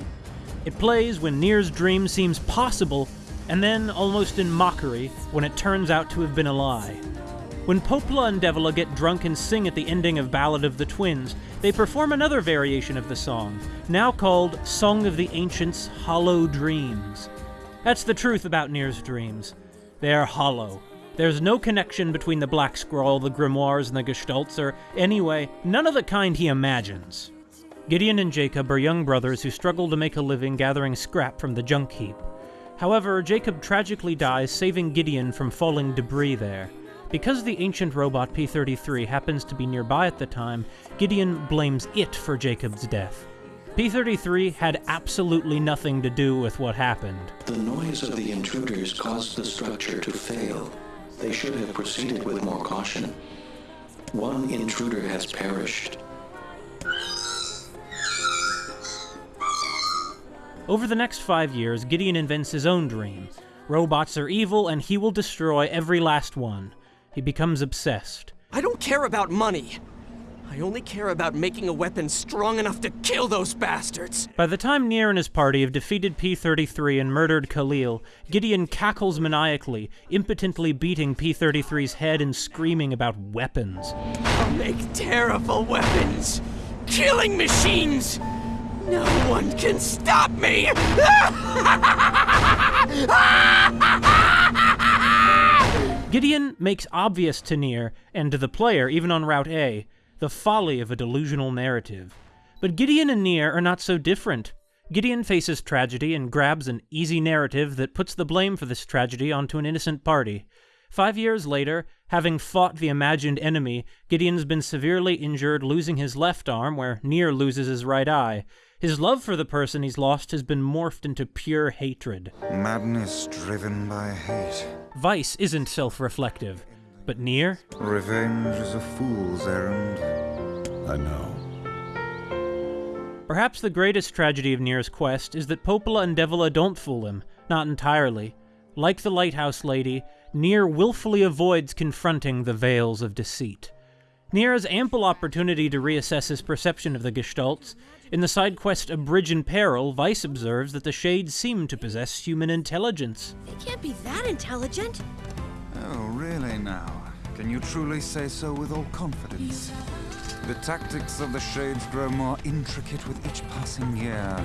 It plays when Nier's dream seems possible, and then almost in mockery when it turns out to have been a lie. When Popola and Devola get drunk and sing at the ending of Ballad of the Twins, they perform another variation of the song, now called Song of the Ancients' Hollow Dreams. That's the truth about Nier's dreams. They are hollow. There's no connection between the Black Scrawl, the Grimoires, and the Gestalts, or, anyway, none of the kind he imagines. Gideon and Jacob are young brothers who struggle to make a living gathering scrap from the junk heap. However, Jacob tragically dies, saving Gideon from falling debris there. Because the ancient robot P 33 happens to be nearby at the time, Gideon blames it for Jacob's death. P 33 had absolutely nothing to do with what happened. The noise of the intruders caused the structure to fail. They should have proceeded with more caution. One intruder has perished. Over the next five years, Gideon invents his own dream. Robots are evil, and he will destroy every last one. He becomes obsessed. I don't care about money. I only care about making a weapon strong enough to kill those bastards. By the time Nier and his party have defeated P-33 and murdered Kalil, Gideon cackles maniacally, impotently beating P-33's head and screaming about weapons. I'll make terrible weapons. Killing machines. No one can stop me. Gideon makes obvious to Nier, and to the player, even on Route A, the folly of a delusional narrative. But Gideon and Nier are not so different. Gideon faces tragedy and grabs an easy narrative that puts the blame for this tragedy onto an innocent party. Five years later, having fought the imagined enemy, Gideon's been severely injured, losing his left arm, where Nier loses his right eye. His love for the person he's lost has been morphed into pure hatred. Madness driven by hate. Weiss isn't self reflective, but Nier? Revenge is a fool's errand. I know. Perhaps the greatest tragedy of Nier's quest is that Popola and Devola don't fool him, not entirely. Like the lighthouse lady, Nier willfully avoids confronting the veils of deceit. Nier has ample opportunity to reassess his perception of the Gestalts. In the side quest A Bridge in Peril, Weiss observes that the Shades seem to possess human intelligence. They can't be that intelligent. Oh, really now? Can you truly say so with all confidence? The tactics of the Shades grow more intricate with each passing year.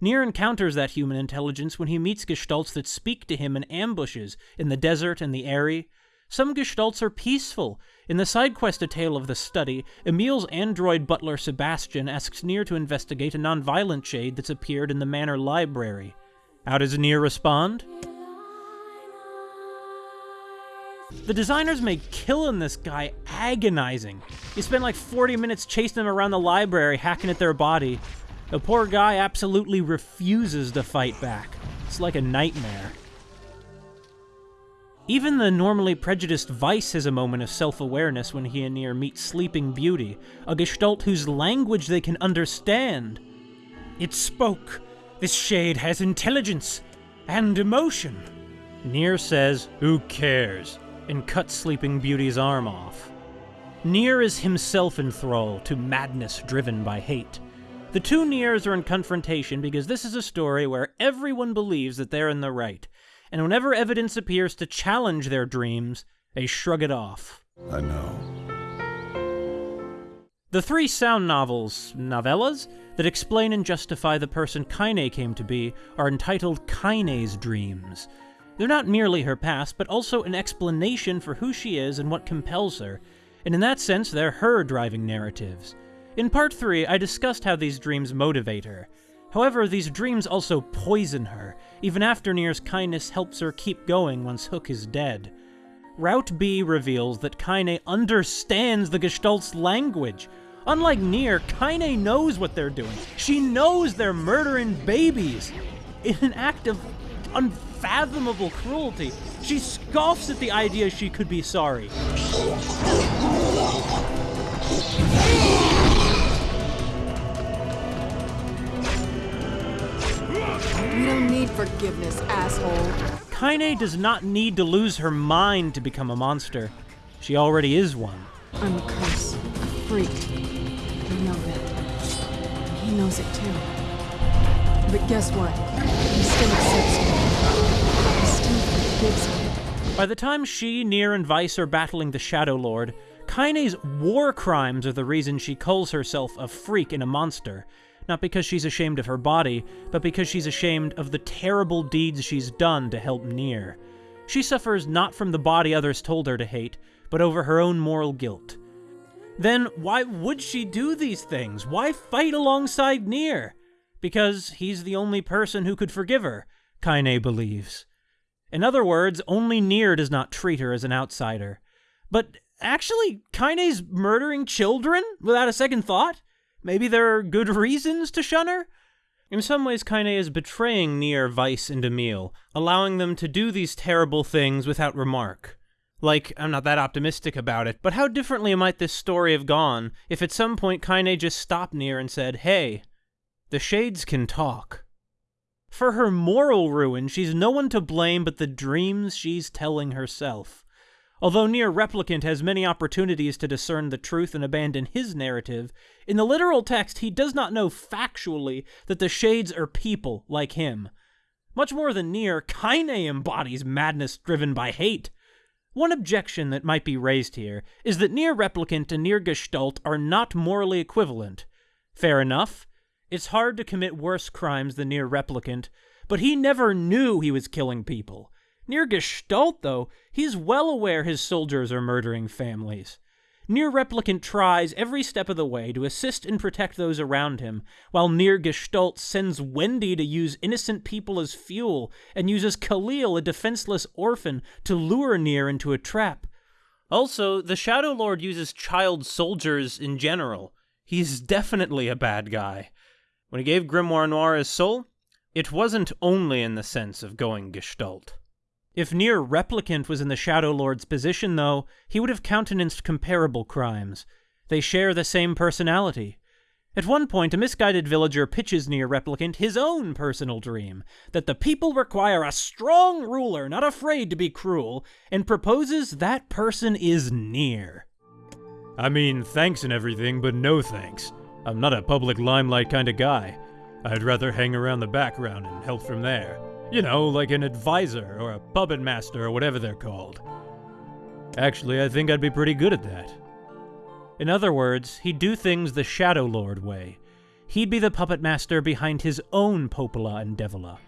Nier encounters that human intelligence when he meets Gestalts that speak to him in ambushes in the desert and the Aerie. Some Gestalts are peaceful. In the side quest A Tale of the Study, Emil's android butler Sebastian asks Nier to investigate a non-violent shade that's appeared in the manor library. How does Nier respond? The designers made killing this guy agonizing. You spend like 40 minutes chasing him around the library, hacking at their body. The poor guy absolutely refuses to fight back. It's like a nightmare. Even the normally prejudiced Weiss has a moment of self-awareness when he and Nier meet Sleeping Beauty, a gestalt whose language they can understand. It spoke. This shade has intelligence and emotion. Nier says, Who cares? and cuts Sleeping Beauty's arm off. Nier is himself in thrall to madness driven by hate. The two Niers are in confrontation because this is a story where everyone believes that they're in the right, and whenever evidence appears to challenge their dreams, they shrug it off. I know. The three sound novels, novellas, that explain and justify the person Kaine came to be are entitled Kaine's Dreams. They're not merely her past, but also an explanation for who she is and what compels her. and in that sense, they're her driving narratives. In part 3, I discussed how these dreams motivate her. However, these dreams also poison her, even after Nier's kindness helps her keep going once Hook is dead. Route B reveals that Kaine understands the Gestalt's language. Unlike Nier, Kaine knows what they're doing. She knows they're murdering babies. In an act of unfathomable cruelty, she scoffs at the idea she could be sorry. We don't need forgiveness, asshole. Kaine does not need to lose her mind to become a monster. She already is one. I'm a curse, a freak. I know that. He knows it too. But guess what? He still accepts me. He still forgives me. By the time she, Nier, and Weiss are battling the Shadow Lord, Kaine's war crimes are the reason she calls herself a freak and a monster. Not because she's ashamed of her body, but because she's ashamed of the terrible deeds she's done to help Nier. She suffers not from the body others told her to hate, but over her own moral guilt. Then why would she do these things? Why fight alongside Nier? Because he's the only person who could forgive her, Kaine believes. In other words, only Nier does not treat her as an outsider. But actually, Kaine's murdering children without a second thought? Maybe there are good reasons to shun her? In some ways, Kaine is betraying Nier, Weiss, and Emil, allowing them to do these terrible things without remark. Like, I'm not that optimistic about it, but how differently might this story have gone if at some point Kaine just stopped Nier and said, Hey, the Shades can talk. For her moral ruin, she's no one to blame but the dreams she's telling herself. Although Nier Replicant has many opportunities to discern the truth and abandon his narrative, in the literal text he does not know factually that the Shades are people like him. Much more than Nier, Kaine embodies madness driven by hate. One objection that might be raised here is that Nier Replicant and Nier Gestalt are not morally equivalent. Fair enough. It's hard to commit worse crimes than Nier Replicant, but he never knew he was killing people. Nier Gestalt, though, he's well aware his soldiers are murdering families. Nier Replicant tries every step of the way to assist and protect those around him, while Nier Gestalt sends Wendy to use innocent people as fuel and uses Kalil, a defenseless orphan, to lure Nier into a trap. Also, the Shadow Lord uses child soldiers in general. He's definitely a bad guy. When he gave Grimoire Noir his soul, it wasn't only in the sense of going Gestalt. If Nier Replicant was in the Shadow Lord's position, though, he would have countenanced comparable crimes. They share the same personality. At one point, a misguided villager pitches Nier Replicant his own personal dream that the people require a strong ruler not afraid to be cruel, and proposes that person is Nier. I mean, thanks and everything, but no thanks. I'm not a public limelight kind of guy. I'd rather hang around the background and help from there. You know, like an advisor or a puppet master or whatever they're called. Actually, I think I'd be pretty good at that. In other words, he'd do things the Shadow Lord way. He'd be the puppet master behind his own Popola and Devola.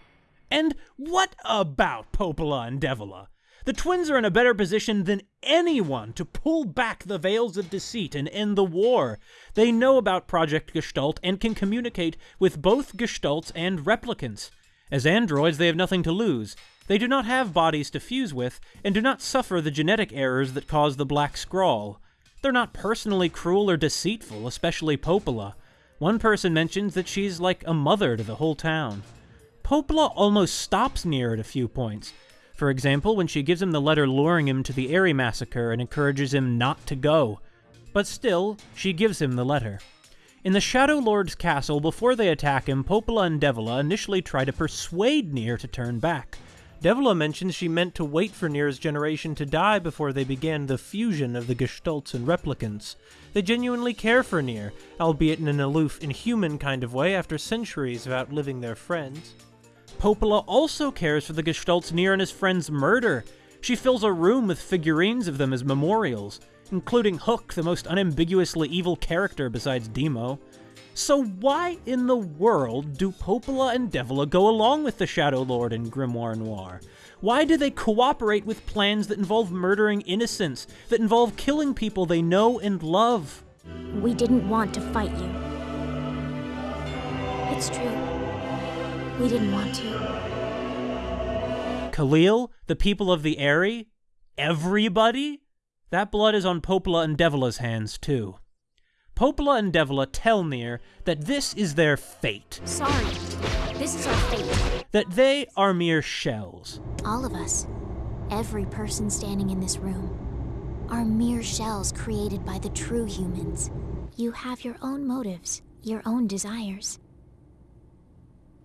And what about Popola and Devola? The twins are in a better position than anyone to pull back the veils of deceit and end the war. They know about Project Gestalt and can communicate with both Gestalts and replicants. As androids, they have nothing to lose. They do not have bodies to fuse with, and do not suffer the genetic errors that cause the Black Scrawl. They're not personally cruel or deceitful, especially Popola. One person mentions that she's like a mother to the whole town. Popola almost stops Nier at a few points. For example, when she gives him the letter luring him to the Aerie massacre and encourages him not to go. But still, she gives him the letter. In the Shadow Lord's castle, before they attack him, Popola and Devola initially try to persuade Nier to turn back. Devola mentions she meant to wait for Nier's generation to die before they began the fusion of the Gestalts and Replicants. They genuinely care for Nier, albeit in an aloof, inhuman kind of way after centuries of outliving their friends. Popola also cares for the Gestalts Nier and his friends' murder. She fills a room with figurines of them as memorials, including Hook, the most unambiguously evil character besides Demo. So why in the world do Popola and Devola go along with the Shadow Lord and Grimoire Noir? Why do they cooperate with plans that involve murdering innocents, that involve killing people they know and love? We didn't want to fight you. It's true. We didn't want to. Kalil, the people of the Aerie, everybody? That blood is on Popola and Devola's hands, too. Popola and Devola tell Nier that this is their fate, Sorry. This is our fate. that they are mere shells. All of us, every person standing in this room, are mere shells created by the true humans. You have your own motives, your own desires.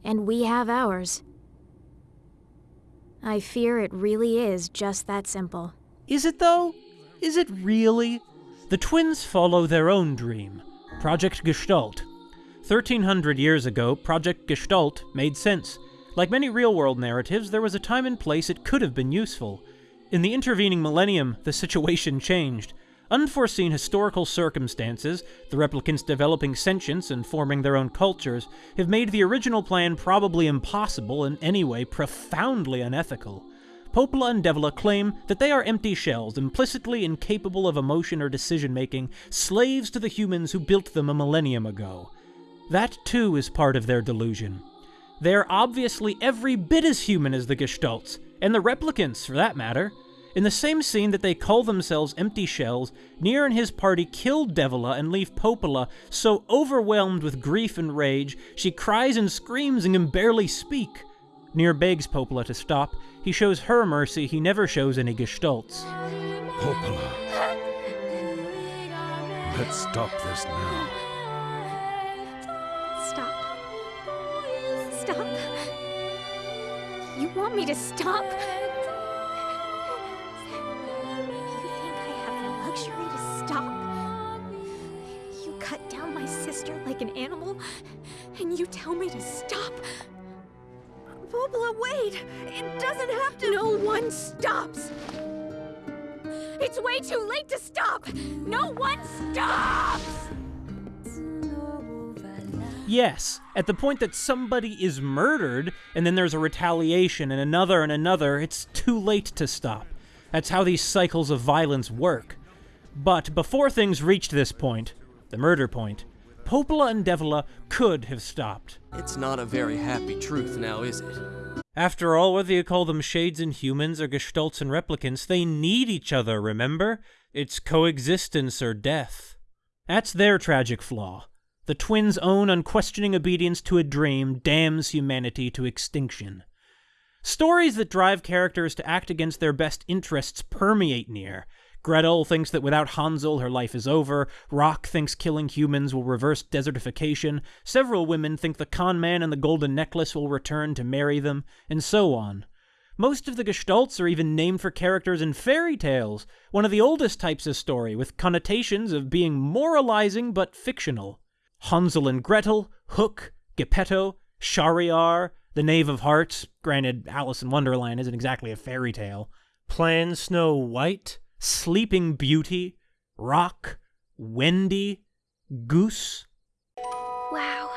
And we have ours. I fear it really is just that simple. Is it though? Is it really? The twins follow their own dream Project Gestalt. 1300 years ago, Project Gestalt made sense. Like many real world narratives, there was a time and place it could have been useful. In the intervening millennium, the situation changed. Unforeseen historical circumstances, the replicants developing sentience and forming their own cultures, have made the original plan probably impossible and anyway profoundly unethical. Popola and Devola claim that they are empty shells, implicitly incapable of emotion or decision making, slaves to the humans who built them a millennium ago. That too is part of their delusion. They are obviously every bit as human as the Gestalts, and the replicants, for that matter. In the same scene that they call themselves empty shells, Nier and his party kill Devola and leave Popola so overwhelmed with grief and rage, she cries and screams and can barely speak. Nier begs Popola to stop. He shows her mercy he never shows any Gestalts. Popola. Let's stop this now. Stop. Stop. You want me to stop? You think I have the luxury to stop? You cut down my sister like an animal, and you tell me to stop? Popola, wait! It doesn't have to. No one stops! It's way too late to stop! No one stops! Yes, at the point that somebody is murdered, and then there's a retaliation and another and another, it's too late to stop. That's how these cycles of violence work. But before things reached this point, the murder point, Popola and Devola could have stopped. It's not a very happy truth now, is it? After all, whether you call them shades and humans or gestalts and replicants, they need each other, remember? It's coexistence or death. That's their tragic flaw. The twins' own unquestioning obedience to a dream damns humanity to extinction. Stories that drive characters to act against their best interests permeate Nier. Gretel thinks that without Hansel, her life is over. Roc thinks killing humans will reverse desertification. Several women think the con man and the golden necklace will return to marry them, and so on. Most of the gestalts are even named for characters in fairy tales, one of the oldest types of story, with connotations of being moralizing but fictional. Hansel and Gretel, Hook, Geppetto, Shahriar, the Knave of Hearts, granted Alice in Wonderland isn't exactly a fairy tale, Plan Snow White, Sleeping Beauty, Roc, Wendy, Goose. Wow.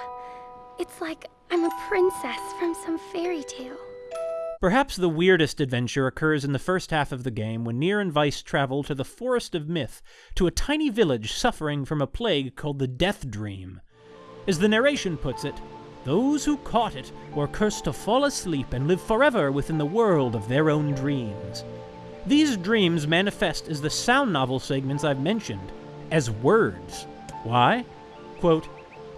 It's like I'm a princess from some fairy tale. Perhaps the weirdest adventure occurs in the first half of the game when Nier and Weiss travel to the Forest of Myth, to a tiny village suffering from a plague called the Death Dream. As the narration puts it, those who caught it were cursed to fall asleep and live forever within the world of their own dreams. These dreams manifest as the sound novel segments I've mentioned, as words. Why? Quote,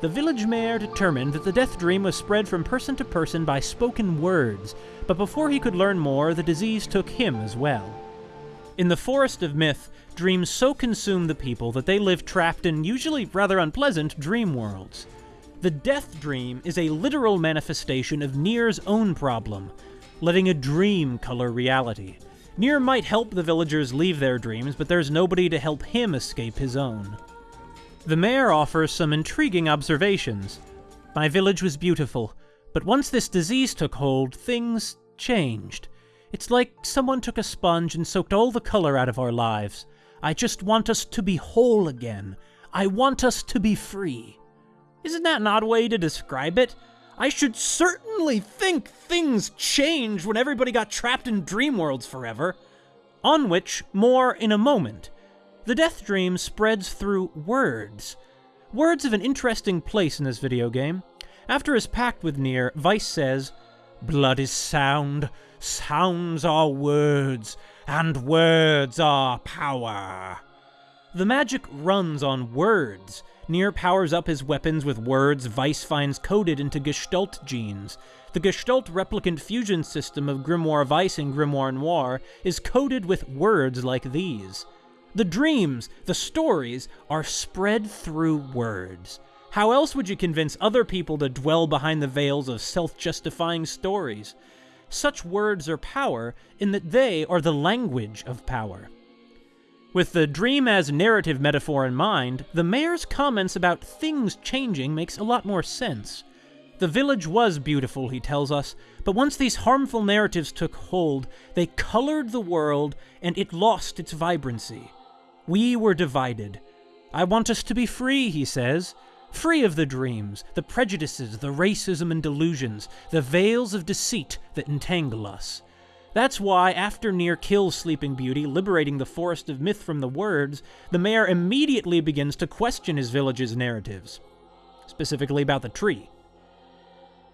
the village mayor determined that the death dream was spread from person to person by spoken words, but before he could learn more, the disease took him as well. In the Forest of Myth, dreams so consume the people that they live trapped in usually rather unpleasant dream worlds. The death dream is a literal manifestation of Nier's own problem, letting a dream color reality. Nier might help the villagers leave their dreams, but there's nobody to help him escape his own. The mayor offers some intriguing observations. My village was beautiful, but once this disease took hold, things changed. It's like someone took a sponge and soaked all the color out of our lives. I just want us to be whole again. I want us to be free. Isn't that an odd way to describe it? I should certainly think things change when everybody got trapped in dream worlds forever. On which, more in a moment. The death dream spreads through words. Words have an interesting place in this video game. After his pact with Nier, Weiss says, Blood is sound, sounds are words, and words are power. The magic runs on words. Nier powers up his weapons with words Weiss finds coded into Gestalt genes. The Gestalt replicant fusion system of Grimoire Weiss and Grimoire Noir is coded with words like these. The dreams, the stories, are spread through words. How else would you convince other people to dwell behind the veils of self justifying stories? Such words are power in that they are the language of power. With the dream as narrative metaphor in mind, the mayor's comments about things changing makes a lot more sense. The village was beautiful, he tells us, but once these harmful narratives took hold, they colored the world and it lost its vibrancy. We were divided. I want us to be free, he says. Free of the dreams, the prejudices, the racism and delusions, the veils of deceit that entangle us. That's why, after Nier kills Sleeping Beauty, liberating the Forest of Myth from the words, the mayor immediately begins to question his village's narratives, specifically about the tree.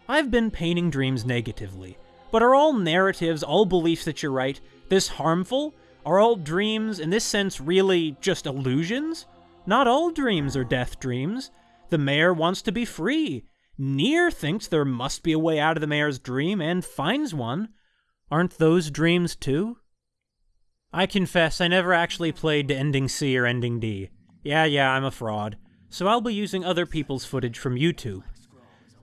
I've been painting dreams negatively, but are all narratives, all beliefs that you're right, this harmful? Are all dreams, in this sense, really just illusions? Not all dreams are death dreams. The mayor wants to be free. Nier thinks there must be a way out of the mayor's dream and finds one. Aren't those dreams too? I confess I never actually played Ending C or Ending D. Yeah, yeah, I'm a fraud. So I'll be using other people's footage from YouTube.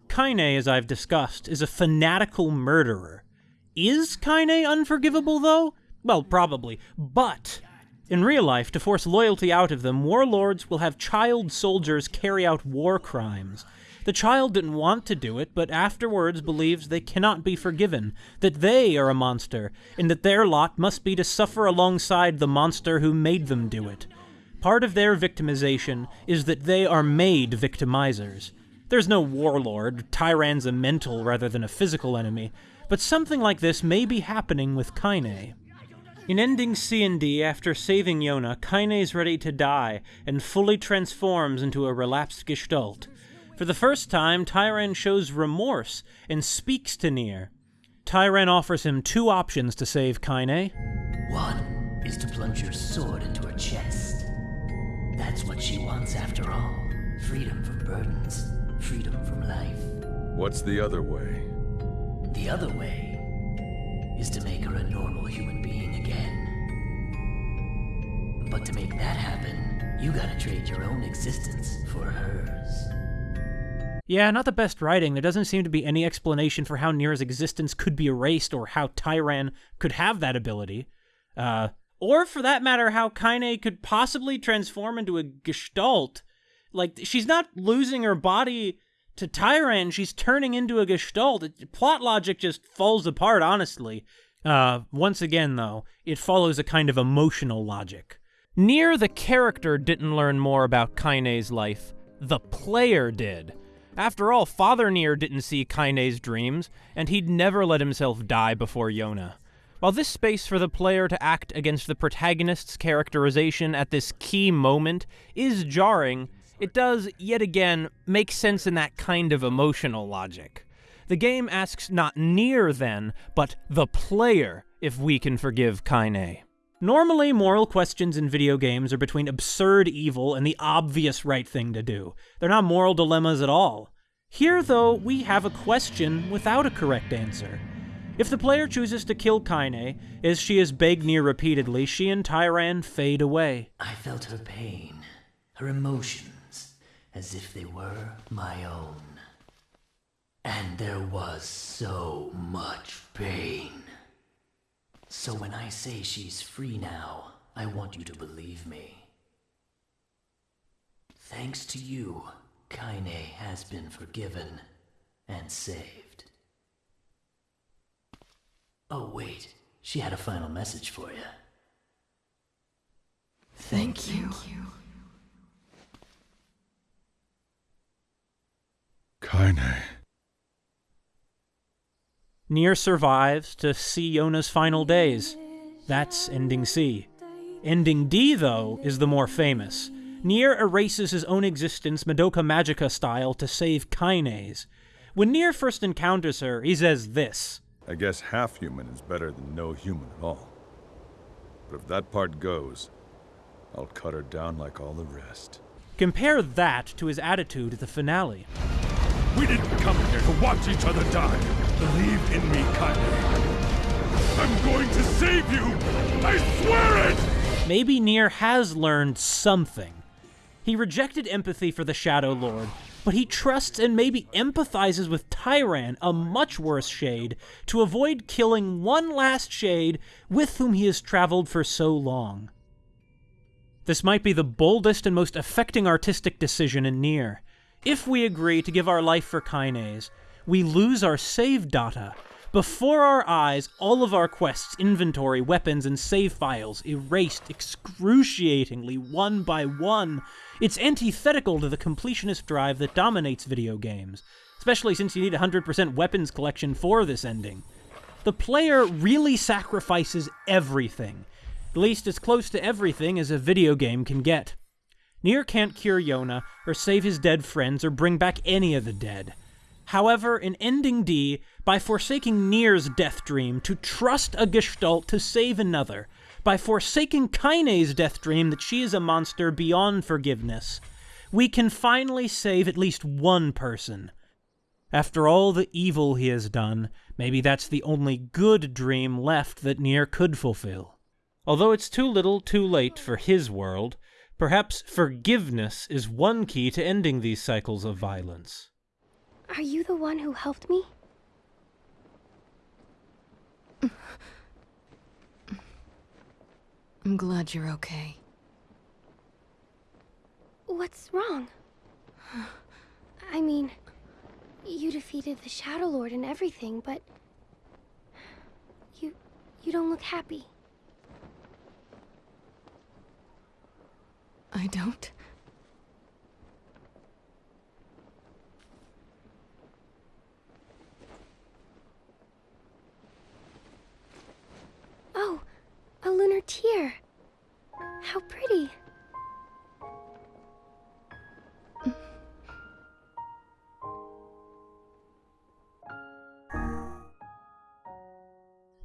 Kaine, as I've discussed, is a fanatical murderer. Is Kaine unforgivable, though? Well, probably. But, in real life, to force loyalty out of them, warlords will have child soldiers carry out war crimes. The child didn't want to do it, but afterwards believes they cannot be forgiven, that they are a monster, and that their lot must be to suffer alongside the monster who made them do it. Part of their victimization is that they are made victimizers. There's no warlord, Tyrann's a mental rather than a physical enemy, but something like this may be happening with Kaine. In ending C and D, after saving Yona, Kaine is ready to die and fully transforms into a relapsed gestalt. For the first time, Tyrann shows remorse and speaks to Nier. Tyrann offers him two options to save Kaine. One is to plunge your sword into her chest. That's what she wants after all. Freedom from burdens, freedom from life. What's the other way? The other way is to make her a normal human being again. But to make that happen, you gotta trade your own existence for hers. Yeah, not the best writing. There doesn't seem to be any explanation for how Nier's existence could be erased or how Tyrann could have that ability. Uh, or for that matter, how Kaine could possibly transform into a gestalt. Like, she's not losing her body to Tyrann, she's turning into a gestalt. It, plot logic just falls apart, honestly. Uh, once again, though, it follows a kind of emotional logic. Nier, the character, didn't learn more about Kaine's life. The player did. After all, Father Nier didn't see Kaine's dreams, and he'd never let himself die before Yona. While this space for the player to act against the protagonist's characterization at this key moment is jarring, it does, yet again, make sense in that kind of emotional logic. The game asks not Nier, then, but the player if we can forgive Kaine. Normally, moral questions in video games are between absurd evil and the obvious right thing to do. They're not moral dilemmas at all. Here, though, we have a question without a correct answer. If the player chooses to kill Kaine, as she has begged Nier repeatedly, she and Tyrann fade away. I felt her pain, her emotions, as if they were my own. And there was so much pain. So when I say she's free now, I want you to believe me. Thanks to you, Kaine has been forgiven and saved. Oh, wait. She had a final message for you. Thank, you. Kaine. Nier survives to see Yona's final days. That's Ending C. Ending D, though, is the more famous. Nier erases his own existence Madoka Magica style to save Kaine's. When Nier first encounters her, he says this I guess half human is better than no human at all. But if that part goes, I'll cut her down like all the rest. Compare that to his attitude at the finale. We didn't come here to watch each other die. Believe in me. I'm going to save you! I swear it! Maybe Nier has learned something. He rejected empathy for the Shadow Lord, but he trusts and maybe empathizes with Tyrann, a much worse shade, to avoid killing one last shade with whom he has traveled for so long. This might be the boldest and most affecting artistic decision in Nier. If we agree to give our life for Kaine's, we lose our save data. Before our eyes, all of our quests, inventory, weapons, and save files erased excruciatingly one by one. It's antithetical to the completionist drive that dominates video games, especially since you need 100% weapons collection for this ending. The player really sacrifices everything, at least as close to everything as a video game can get. Nier can't cure Yona, or save his dead friends, or bring back any of the dead. However, in Ending D, by forsaking Nier's death dream to trust a Gestalt to save another, by forsaking Kaine's death dream that she is a monster beyond forgiveness, we can finally save at least one person. After all the evil he has done, maybe that's the only good dream left that Nier could fulfill. Although it's too little too late for his world, perhaps forgiveness is one key to ending these cycles of violence. Are you the one who helped me? I'm glad you're okay. What's wrong? I mean, you defeated the Shadow Lord and everything, but you you don't look happy. I don't? Oh, a lunar tear. How pretty.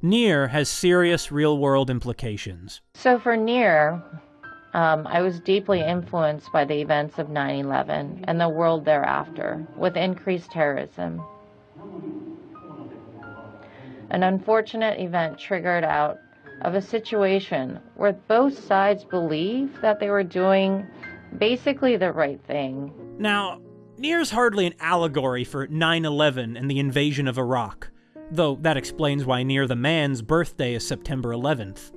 Nier has serious real world implications. So for Nier, um, I was deeply influenced by the events of 9 11 and the world thereafter, with increased terrorism. An unfortunate event triggered out of a situation where both sides believe that they were doing basically the right thing. Now, Nier's hardly an allegory for 9 11 and the invasion of Iraq, though that explains why Nier the Man's birthday is September 11th.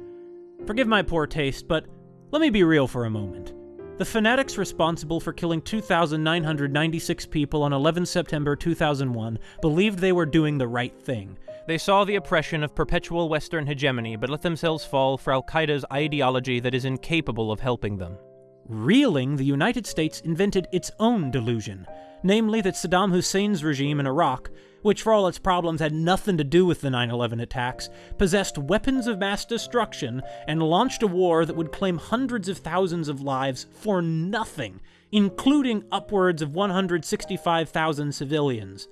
Forgive my poor taste, but let me be real for a moment. The fanatics responsible for killing 2,996 people on 11 September 2001 believed they were doing the right thing. They saw the oppression of perpetual Western hegemony, but let themselves fall for Al Qaeda's ideology that is incapable of helping them. Reeling, the United States invented its own delusion, namely that Saddam Hussein's regime in Iraq, which for all its problems had nothing to do with the 9 11 attacks, possessed weapons of mass destruction and launched a war that would claim hundreds of thousands of lives for nothing, including upwards of 165,000 civilians.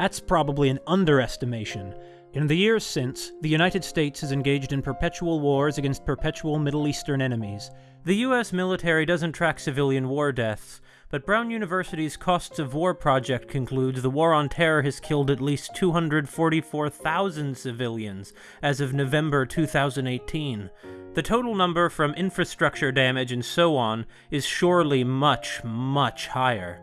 That's probably an underestimation. In the years since, the United States has engaged in perpetual wars against perpetual Middle Eastern enemies. The US military doesn't track civilian war deaths, but Brown University's Costs of War project concludes the war on terror has killed at least 244,000 civilians as of November 2018. The total number from infrastructure damage and so on is surely much, much higher.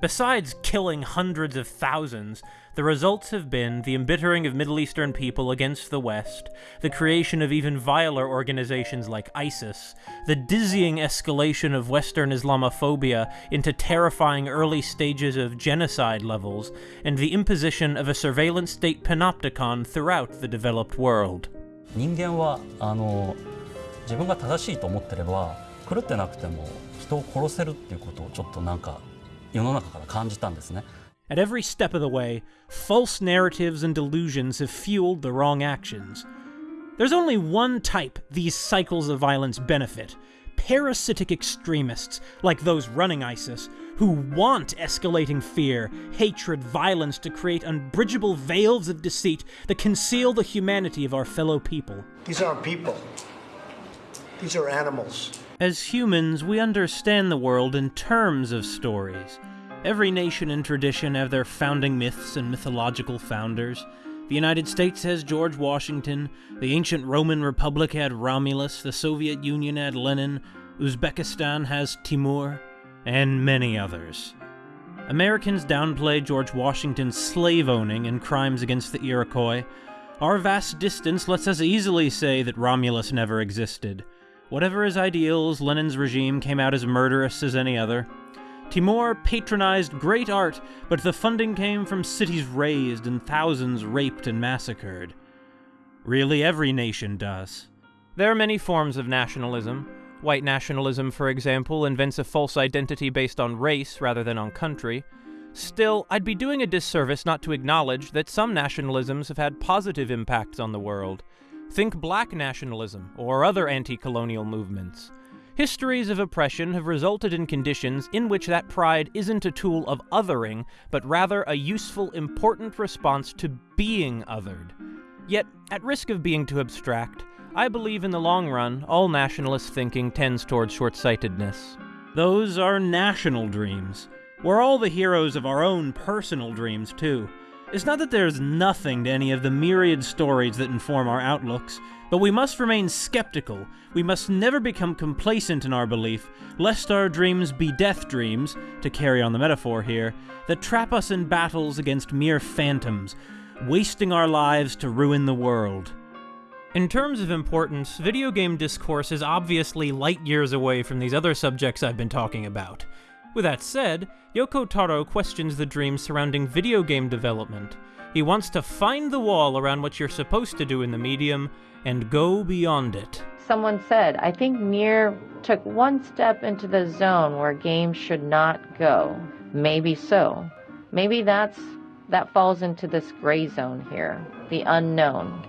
Besides killing hundreds of thousands, the results have been the embittering of Middle Eastern people against the West, the creation of even viler organizations like ISIS, the dizzying escalation of Western Islamophobia into terrifying early stages of genocide levels, and the imposition of a surveillance state panopticon throughout the developed world. 人間はあの自分が正しいと思ってれば狂ってなくても人を殺せるっていうことをちょっとなんか世の中から感じたんですね。 At every step of the way, false narratives and delusions have fueled the wrong actions. There's only one type these cycles of violence benefit parasitic extremists, like those running ISIS, who want escalating fear, hatred, violence to create unbridgeable veils of deceit that conceal the humanity of our fellow people. These aren't people. These are animals. As humans, we understand the world in terms of stories. Every nation and tradition have their founding myths and mythological founders. The United States has George Washington, the ancient Roman Republic had Romulus, the Soviet Union had Lenin, Uzbekistan has Timur, and many others. Americans downplay George Washington's slave owning and crimes against the Iroquois. Our vast distance lets us easily say that Romulus never existed. Whatever his ideals, Lenin's regime came out as murderous as any other. Timur patronized great art, but the funding came from cities razed and thousands raped and massacred. Really, every nation does. There are many forms of nationalism. White nationalism, for example, invents a false identity based on race rather than on country. Still, I'd be doing a disservice not to acknowledge that some nationalisms have had positive impacts on the world. Think black nationalism or other anti colonial movements. Histories of oppression have resulted in conditions in which that pride isn't a tool of othering, but rather a useful, important response to being othered. Yet, at risk of being too abstract, I believe in the long run, all nationalist thinking tends towards short sightedness. Those are national dreams. We're all the heroes of our own personal dreams, too. It's not that there's nothing to any of the myriad stories that inform our outlooks, but we must remain skeptical. We must never become complacent in our belief, lest our dreams be death dreams, to carry on the metaphor here, that trap us in battles against mere phantoms, wasting our lives to ruin the world. In terms of importance, video game discourse is obviously light years away from these other subjects I've been talking about. With that said, Yoko Taro questions the dreams surrounding video game development. He wants to find the wall around what you're supposed to do in the medium and go beyond it. Someone said, I think Nier took one step into the zone where games should not go. Maybe so. Maybe that's that falls into this gray zone here, the unknown.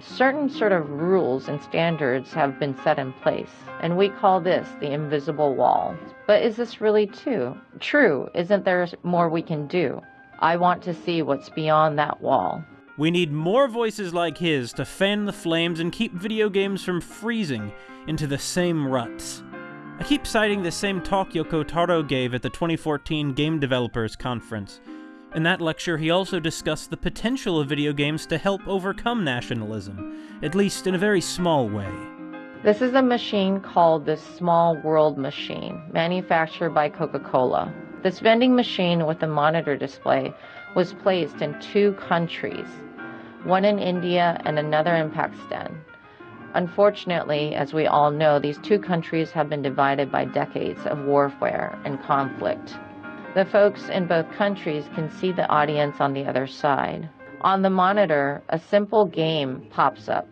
Certain sort of rules and standards have been set in place, and we call this the invisible wall. But is this really true? True, isn't there more we can do? I want to see what's beyond that wall. We need more voices like his to fan the flames and keep video games from freezing into the same ruts. I keep citing the same talk Yoko Taro gave at the 2014 Game Developers Conference. In that lecture, he also discussed the potential of video games to help overcome nationalism, at least in a very small way. This is a machine called the Small World Machine, manufactured by Coca Cola. This vending machine with a monitor display was placed in two countries, one in India and another in Pakistan. Unfortunately, as we all know, these two countries have been divided by decades of warfare and conflict. The folks in both countries can see the audience on the other side. On the monitor, a simple game pops up,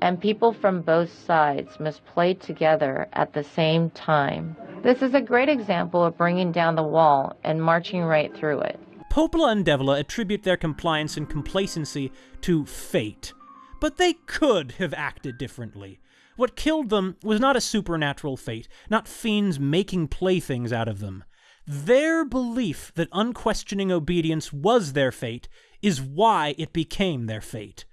and people from both sides must play together at the same time. This is a great example of bringing down the wall and marching right through it. Popola and Devola attribute their compliance and complacency to fate. But they could have acted differently. What killed them was not a supernatural fate, not fiends making playthings out of them. Their belief that unquestioning obedience was their fate is why it became their fate.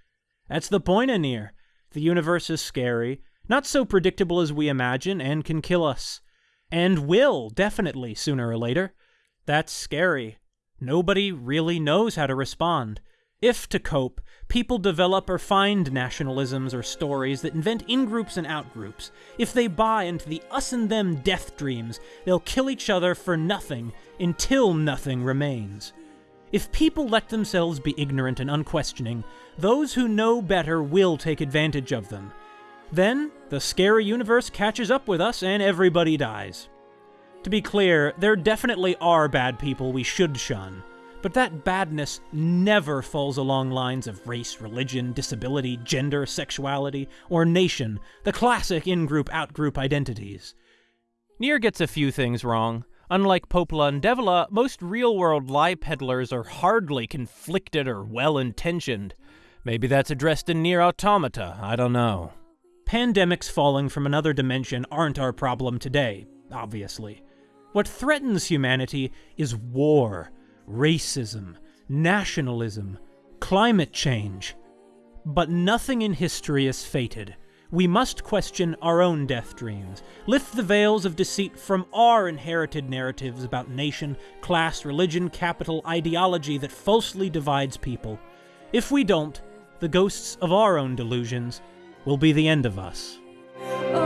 That's the point, Anir. The universe is scary, not so predictable as we imagine, and can kill us. And will, definitely, sooner or later. That's scary. Nobody really knows how to respond. If, to cope, people develop or find nationalisms or stories that invent in groups and out groups, if they buy into the us and them death dreams, they'll kill each other for nothing until nothing remains. If people let themselves be ignorant and unquestioning, those who know better will take advantage of them. Then, the scary universe catches up with us and everybody dies. To be clear, there definitely are bad people we should shun, but that badness never falls along lines of race, religion, disability, gender, sexuality, or nation, the classic in group out group identities. Nier gets a few things wrong. Unlike Popola and Devola, most real world lie peddlers are hardly conflicted or well intentioned. Maybe that's addressed in Nier Automata, I don't know. Pandemics falling from another dimension aren't our problem today, obviously. What threatens humanity is war, racism, nationalism, climate change. But nothing in history is fated. We must question our own death dreams, lift the veils of deceit from our inherited narratives about nation, class, religion, capital, ideology that falsely divides people. If we don't, the ghosts of our own delusions will be the end of us. Oh,